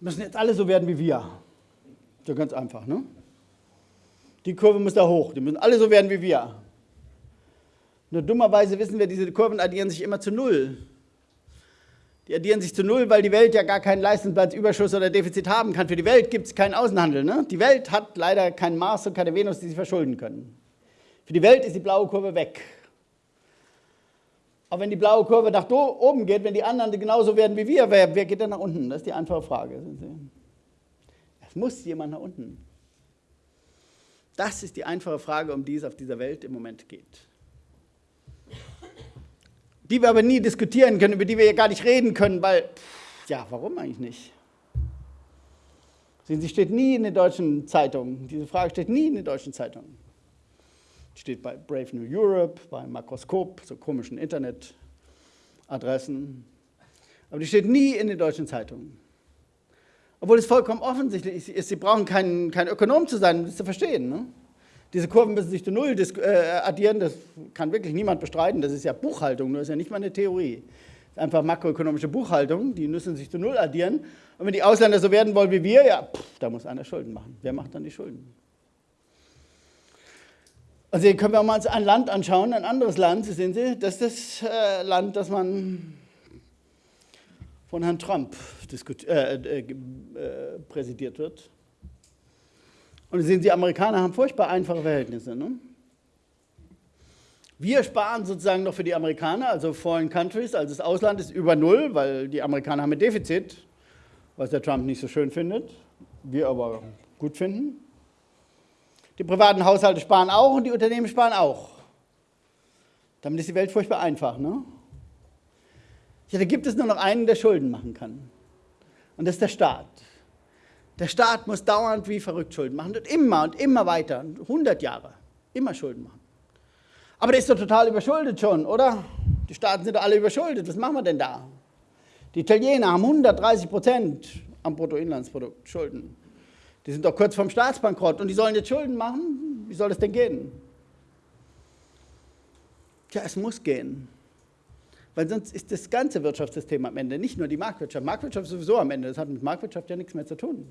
Müssen jetzt alle so werden wie wir. So ganz einfach, ne? Die Kurve muss da hoch. Die müssen alle so werden wie wir. Nur dummerweise wissen wir, diese Kurven addieren sich immer zu Null. Die addieren sich zu null, weil die Welt ja gar keinen Leistungsplatzüberschuss oder Defizit haben kann. Für die Welt gibt es keinen Außenhandel. Ne? Die Welt hat leider kein Mars und keine Venus, die sie verschulden können. Für die Welt ist die blaue Kurve weg. Aber wenn die blaue Kurve nach oben geht, wenn die anderen genauso werden wie wir, wer, wer geht dann nach unten? Das ist die einfache Frage. Es muss jemand nach unten. Das ist die einfache Frage, um die es auf dieser Welt im Moment geht die wir aber nie diskutieren können, über die wir ja gar nicht reden können, weil, ja, warum eigentlich nicht? Sie, steht nie in den deutschen Zeitungen. Diese Frage steht nie in den deutschen Zeitungen. Steht bei Brave New Europe, bei Makroskop, so komischen Internetadressen. Aber die steht nie in den deutschen Zeitungen. Obwohl es vollkommen offensichtlich ist, Sie brauchen kein, kein Ökonom zu sein, um das zu verstehen. Ne? Diese Kurven müssen sich zu Null äh, addieren, das kann wirklich niemand bestreiten. Das ist ja Buchhaltung, das ist ja nicht mal eine Theorie. Das ist einfach makroökonomische Buchhaltung, die müssen sich zu Null addieren. Und wenn die Ausländer so werden wollen wie wir, ja, pff, da muss einer Schulden machen. Wer macht dann die Schulden? Also hier können wir uns ein Land anschauen, ein anderes Land, sehen Sie, das ist das äh, Land, das man von Herrn Trump äh, äh, äh, präsidiert wird. Und sehen Sie, Amerikaner haben furchtbar einfache Verhältnisse. Ne? Wir sparen sozusagen noch für die Amerikaner, also Foreign Countries, also das Ausland ist über Null, weil die Amerikaner haben ein Defizit, was der Trump nicht so schön findet, wir aber gut finden. Die privaten Haushalte sparen auch und die Unternehmen sparen auch. Damit ist die Welt furchtbar einfach. Ne? Ja, da gibt es nur noch einen, der Schulden machen kann. Und das ist der Staat. Der Staat muss dauernd wie verrückt Schulden machen und immer und immer weiter, 100 Jahre, immer Schulden machen. Aber der ist doch total überschuldet schon, oder? Die Staaten sind doch alle überschuldet, was machen wir denn da? Die Italiener haben 130 Prozent am Bruttoinlandsprodukt Schulden. Die sind doch kurz vorm Staatsbankrott und die sollen jetzt Schulden machen. Wie soll das denn gehen? Tja, es muss gehen. Weil sonst ist das ganze Wirtschaftssystem am Ende, nicht nur die Marktwirtschaft. Marktwirtschaft ist sowieso am Ende, das hat mit Marktwirtschaft ja nichts mehr zu tun.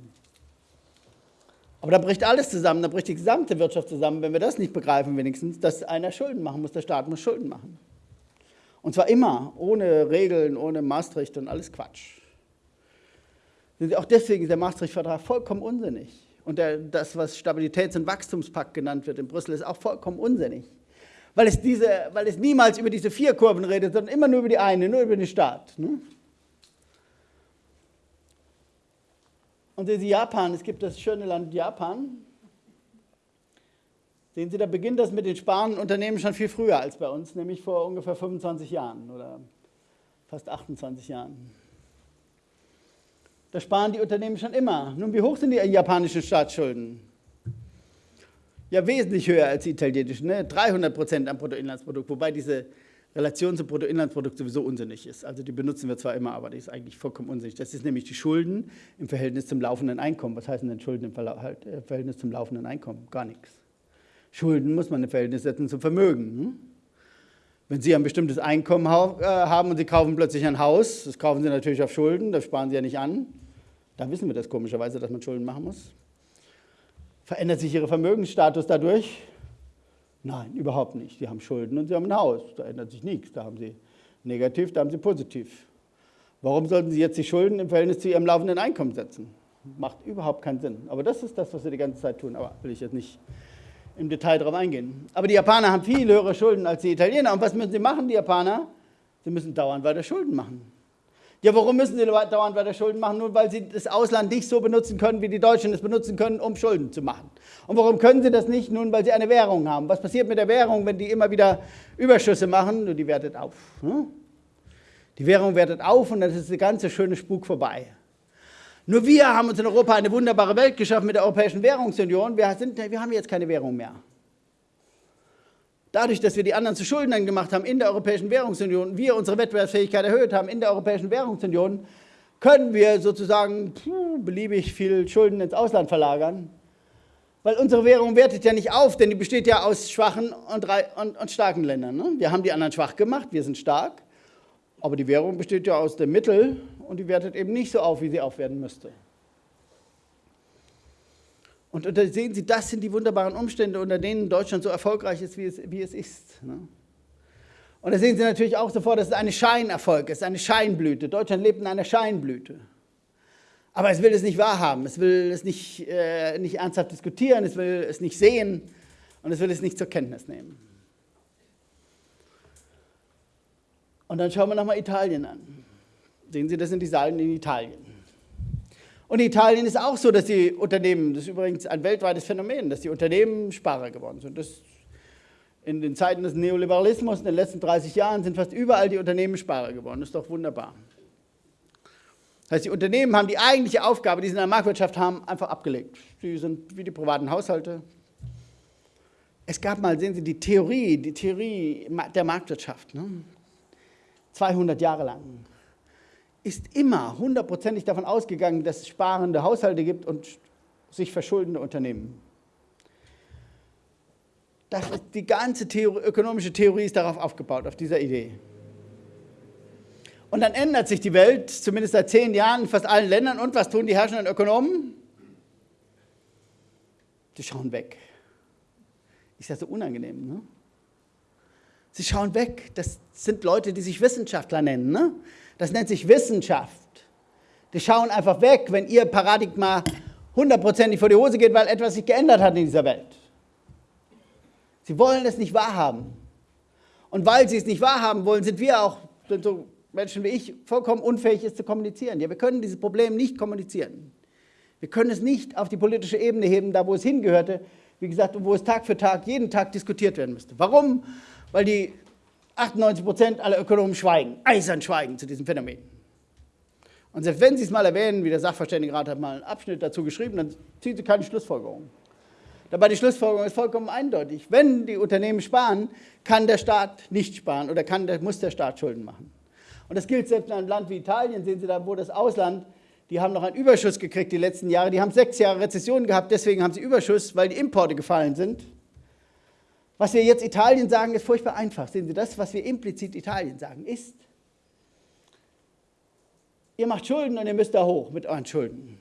Aber da bricht alles zusammen, da bricht die gesamte Wirtschaft zusammen, wenn wir das nicht begreifen wenigstens, dass einer Schulden machen muss, der Staat muss Schulden machen. Und zwar immer, ohne Regeln, ohne Maastricht und alles Quatsch. Auch deswegen ist der Maastricht-Vertrag vollkommen unsinnig. Und der, das, was Stabilitäts- und Wachstumspakt genannt wird in Brüssel, ist auch vollkommen unsinnig. Weil es, diese, weil es niemals über diese vier Kurven redet, sondern immer nur über die eine, nur über den Staat. Ne? Und sehen Sie Japan, es gibt das schöne Land Japan. Sehen Sie, da beginnt das mit den sparenden Unternehmen schon viel früher als bei uns, nämlich vor ungefähr 25 Jahren oder fast 28 Jahren. Da sparen die Unternehmen schon immer. Nun, wie hoch sind die japanischen Staatsschulden? Ja, wesentlich höher als die italienischen, ne? 300 Prozent am Bruttoinlandsprodukt, wobei diese Relation zum Bruttoinlandsprodukt sowieso unsinnig ist. Also die benutzen wir zwar immer, aber die ist eigentlich vollkommen unsinnig. Das ist nämlich die Schulden im Verhältnis zum laufenden Einkommen. Was heißen denn Schulden im halt, äh, Verhältnis zum laufenden Einkommen? Gar nichts. Schulden muss man im Verhältnis setzen zum Vermögen. Hm? Wenn Sie ein bestimmtes Einkommen äh, haben und Sie kaufen plötzlich ein Haus, das kaufen Sie natürlich auf Schulden, das sparen Sie ja nicht an. Da wissen wir das komischerweise, dass man Schulden machen muss. Verändert sich Ihr Vermögensstatus dadurch? Nein, überhaupt nicht. Sie haben Schulden und Sie haben ein Haus. Da ändert sich nichts. Da haben Sie negativ, da haben Sie positiv. Warum sollten Sie jetzt die Schulden im Verhältnis zu Ihrem laufenden Einkommen setzen? Macht überhaupt keinen Sinn. Aber das ist das, was Sie die ganze Zeit tun. Aber will ich jetzt nicht im Detail darauf eingehen. Aber die Japaner haben viel höhere Schulden als die Italiener. Und was müssen sie machen, die Japaner? Sie müssen dauernd weiter Schulden machen. Ja, warum müssen sie dauernd weiter Schulden machen? Nur weil sie das Ausland nicht so benutzen können, wie die Deutschen es benutzen können, um Schulden zu machen. Und warum können sie das nicht? Nun, weil sie eine Währung haben. Was passiert mit der Währung, wenn die immer wieder Überschüsse machen? Nur die wertet auf. Hm? Die Währung wertet auf und dann ist der ganze schöne Spuk vorbei. Nur wir haben uns in Europa eine wunderbare Welt geschaffen mit der Europäischen Währungsunion. Wir, sind, wir haben jetzt keine Währung mehr. Dadurch, dass wir die anderen zu Schuldnern gemacht haben in der Europäischen Währungsunion, wir unsere Wettbewerbsfähigkeit erhöht haben in der Europäischen Währungsunion, können wir sozusagen puh, beliebig viel Schulden ins Ausland verlagern. Weil unsere Währung wertet ja nicht auf, denn die besteht ja aus schwachen und, und, und starken Ländern. Ne? Wir haben die anderen schwach gemacht, wir sind stark, aber die Währung besteht ja aus dem Mittel und die wertet eben nicht so auf, wie sie aufwerten müsste. Und da sehen Sie, das sind die wunderbaren Umstände, unter denen Deutschland so erfolgreich ist, wie es, wie es ist. Ne? Und da sehen Sie natürlich auch sofort, dass es ein Scheinerfolg ist, eine Scheinblüte. Deutschland lebt in einer Scheinblüte. Aber es will es nicht wahrhaben, es will es nicht, äh, nicht ernsthaft diskutieren, es will es nicht sehen und es will es nicht zur Kenntnis nehmen. Und dann schauen wir nochmal Italien an. Sehen Sie, das sind die Salden in Italien. Und in Italien ist auch so, dass die Unternehmen, das ist übrigens ein weltweites Phänomen, dass die Unternehmen Sparer geworden sind. Das in den Zeiten des Neoliberalismus in den letzten 30 Jahren sind fast überall die Unternehmen Sparer geworden. Das ist doch wunderbar. Das heißt, die Unternehmen haben die eigentliche Aufgabe, die sie in der Marktwirtschaft haben, einfach abgelegt. Sie sind wie die privaten Haushalte. Es gab mal, sehen Sie, die Theorie, die Theorie der Marktwirtschaft, ne? 200 Jahre lang ist immer hundertprozentig davon ausgegangen, dass es sparende Haushalte gibt und sich verschuldende Unternehmen. Das ist, die ganze Theorie, ökonomische Theorie ist darauf aufgebaut, auf dieser Idee. Und dann ändert sich die Welt, zumindest seit zehn Jahren in fast allen Ländern. Und was tun die herrschenden Ökonomen? Sie schauen weg. Ist ja so unangenehm, ne? Sie schauen weg. Das sind Leute, die sich Wissenschaftler nennen. Ne? Das nennt sich Wissenschaft. Die schauen einfach weg, wenn ihr Paradigma hundertprozentig vor die Hose geht, weil etwas sich geändert hat in dieser Welt. Sie wollen es nicht wahrhaben. Und weil sie es nicht wahrhaben wollen, sind wir auch, sind so Menschen wie ich, vollkommen unfähig, es zu kommunizieren. Ja, wir können dieses Problem nicht kommunizieren. Wir können es nicht auf die politische Ebene heben, da wo es hingehörte, wie gesagt, wo es Tag für Tag, jeden Tag diskutiert werden müsste. Warum? Weil die 98 Prozent aller Ökonomen schweigen, eisern schweigen zu diesem Phänomen. Und selbst wenn Sie es mal erwähnen, wie der Sachverständigenrat hat mal einen Abschnitt dazu geschrieben, dann ziehen Sie keine Schlussfolgerung. Dabei die Schlussfolgerung ist vollkommen eindeutig. Wenn die Unternehmen sparen, kann der Staat nicht sparen oder kann, muss der Staat Schulden machen. Und das gilt selbst in einem Land wie Italien, sehen Sie da, wo das Ausland Die haben noch einen Überschuss gekriegt die letzten Jahre. Die haben sechs Jahre Rezession gehabt, deswegen haben sie Überschuss, weil die Importe gefallen sind. Was wir jetzt Italien sagen, ist furchtbar einfach. Sehen Sie, das, was wir implizit Italien sagen, ist, ihr macht Schulden und ihr müsst da hoch mit euren Schulden.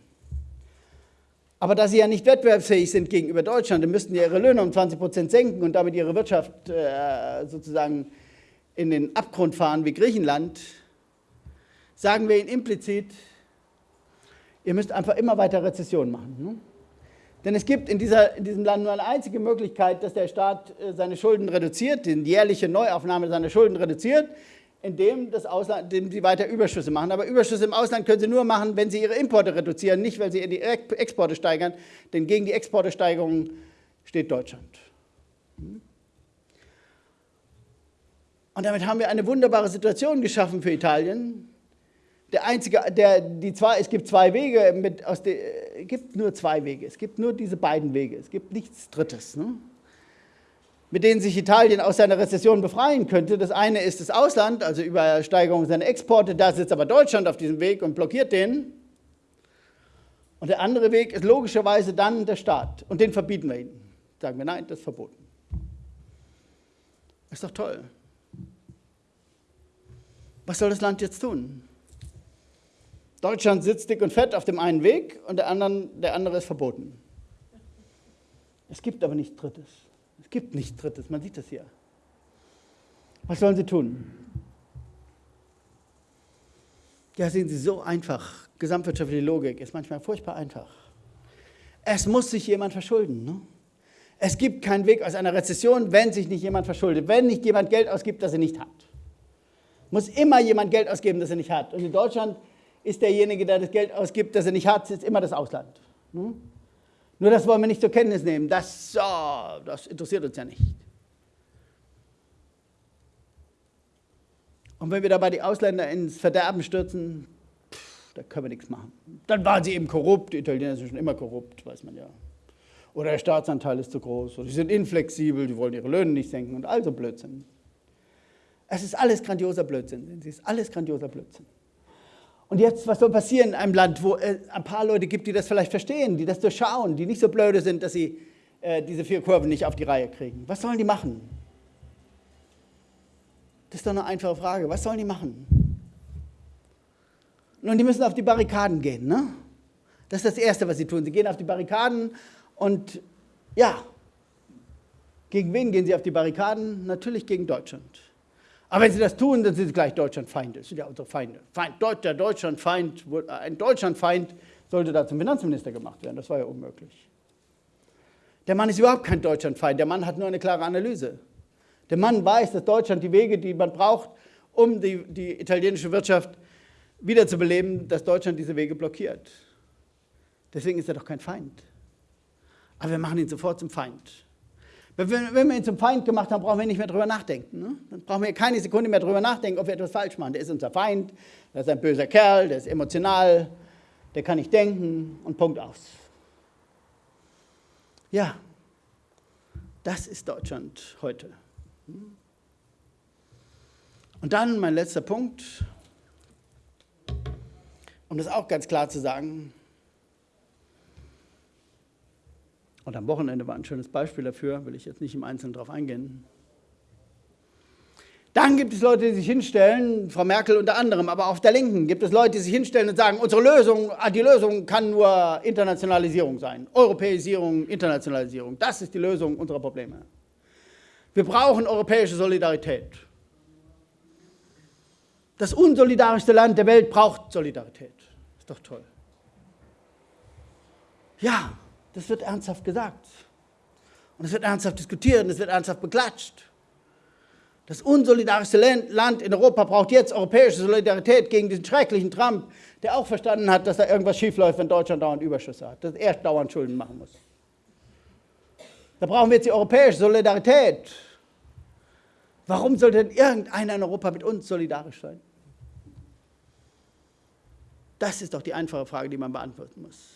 Aber da sie ja nicht wettbewerbsfähig sind gegenüber Deutschland, dann müssten die ihre Löhne um 20 Prozent senken und damit ihre Wirtschaft äh, sozusagen in den Abgrund fahren wie Griechenland, sagen wir ihnen implizit, ihr müsst einfach immer weiter Rezession machen. Ne? Denn es gibt in, dieser, in, diesem Land nur eine einzige Möglichkeit, dass der Staat äh, seine Schulden reduziert, die jährliche Neuaufnahme seiner Schulden reduziert, indem, das Ausland, indem sie weiter Überschüsse machen. Aber Überschüsse im Ausland können sie nur machen, wenn sie ihre Importe reduzieren, nicht weil sie die Exporte steigern, denn gegen die Exportesteigerung steht Deutschland. Und damit haben wir eine wunderbare Situation geschaffen für Italien. Der einzige, der, die zwei, es gibt zwei Wege, mit, aus der, es gibt nur zwei Wege, es gibt nur diese beiden Wege, es gibt nichts Drittes. Ne? mit denen sich Italien aus seiner Rezession befreien könnte. Das eine ist das Ausland, also über Steigerung seiner Exporte. Da sitzt aber Deutschland auf diesem Weg und blockiert den. Und der andere Weg ist logischerweise dann der Staat. Und den verbieten wir ihnen. Sagen wir, nein, das ist verboten. Ist doch toll. Was soll das Land jetzt tun? Deutschland sitzt dick und fett auf dem einen Weg und der, anderen, der andere ist verboten. Es gibt aber nichts Drittes. Es gibt nichts Drittes, man sieht das hier. Was sollen sie tun? Ja, sehen Sie, so einfach. Gesamtwirtschaftliche Logik ist manchmal furchtbar einfach. Es muss sich jemand verschulden. Ne? Es gibt keinen Weg aus einer Rezession, wenn sich nicht jemand verschuldet. Wenn nicht jemand Geld ausgibt, das er nicht hat. Muss immer jemand Geld ausgeben, das er nicht hat. Und in Deutschland ist derjenige, der das Geld ausgibt, das er nicht hat, ist immer das Ausland. Ne? Nur das wollen wir nicht zur Kenntnis nehmen. Das, oh, das interessiert uns ja nicht. Und wenn wir dabei die Ausländer ins Verderben stürzen, pff, da können wir nichts machen. Dann waren sie eben korrupt. Die Italiener sind schon immer korrupt, weiß man ja. Oder der Staatsanteil ist zu groß. Oder sie sind inflexibel, die wollen ihre Löhne nicht senken und all so Blödsinn. Es ist alles grandioser Blödsinn. Es ist alles grandioser Blödsinn. Und jetzt, was soll passieren in einem Land, wo es ein paar Leute gibt, die das vielleicht verstehen, die das durchschauen, die nicht so blöde sind, dass sie äh, diese vier Kurven nicht auf die Reihe kriegen? Was sollen die machen? Das ist doch eine einfache Frage. Was sollen die machen? Nun, die müssen auf die Barrikaden gehen. Ne? Das ist das Erste, was sie tun. Sie gehen auf die Barrikaden und ja, gegen wen gehen sie auf die Barrikaden? Natürlich gegen Deutschland. Aber wenn sie das tun, dann sind sie gleich Deutschlandfeinde. Das sind ja unsere Feinde. Feind, der Deutschlandfeind, ein Deutschlandfeind sollte da zum Finanzminister gemacht werden. Das war ja unmöglich. Der Mann ist überhaupt kein Deutschlandfeind. Der Mann hat nur eine klare Analyse. Der Mann weiß, dass Deutschland die Wege, die man braucht, um die, die italienische Wirtschaft wiederzubeleben, dass Deutschland diese Wege blockiert. Deswegen ist er doch kein Feind. Aber wir machen ihn sofort zum Feind. Wenn wir, wenn wir ihn zum Feind gemacht haben, brauchen wir nicht mehr drüber nachdenken. Ne? Dann brauchen wir keine Sekunde mehr drüber nachdenken, ob wir etwas falsch machen. Der ist unser Feind, der ist ein böser Kerl, der ist emotional, der kann nicht denken und Punkt aus. Ja, das ist Deutschland heute. Und dann mein letzter Punkt, um das auch ganz klar zu sagen, Und am Wochenende war ein schönes Beispiel dafür, will ich jetzt nicht im Einzelnen darauf eingehen. Dann gibt es Leute, die sich hinstellen, Frau Merkel unter anderem, aber auf der Linken gibt es Leute, die sich hinstellen und sagen, unsere Lösung, ah, die Lösung kann nur Internationalisierung sein. Europäisierung, Internationalisierung. Das ist die Lösung unserer Probleme. Wir brauchen europäische Solidarität. Das unsolidarischste Land der Welt braucht Solidarität. Ist doch toll. Ja, das wird ernsthaft gesagt. Und es wird ernsthaft diskutiert und es wird ernsthaft beklatscht. Das unsolidarischste Land in Europa braucht jetzt europäische Solidarität gegen diesen schrecklichen Trump, der auch verstanden hat, dass da irgendwas schiefläuft, wenn Deutschland dauernd Überschüsse hat, dass er dauernd Schulden machen muss. Da brauchen wir jetzt die europäische Solidarität. Warum sollte denn irgendeiner in Europa mit uns solidarisch sein? Das ist doch die einfache Frage, die man beantworten muss.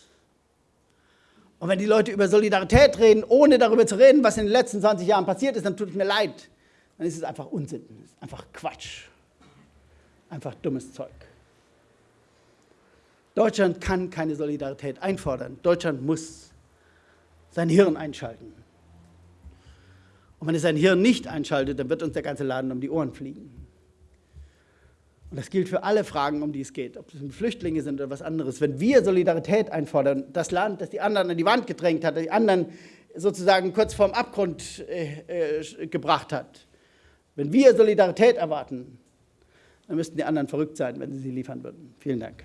Und wenn die Leute über Solidarität reden, ohne darüber zu reden, was in den letzten 20 Jahren passiert ist, dann tut es mir leid. Dann ist es einfach Unsinn, einfach Quatsch, einfach dummes Zeug. Deutschland kann keine Solidarität einfordern. Deutschland muss sein Hirn einschalten. Und wenn es sein Hirn nicht einschaltet, dann wird uns der ganze Laden um die Ohren fliegen. Und das gilt für alle Fragen, um die es geht, ob es Flüchtlinge sind oder was anderes. Wenn wir Solidarität einfordern, das Land, das die anderen an die Wand gedrängt hat, die anderen sozusagen kurz vorm Abgrund äh, äh, gebracht hat, wenn wir Solidarität erwarten, dann müssten die anderen verrückt sein, wenn sie sie liefern würden. Vielen Dank.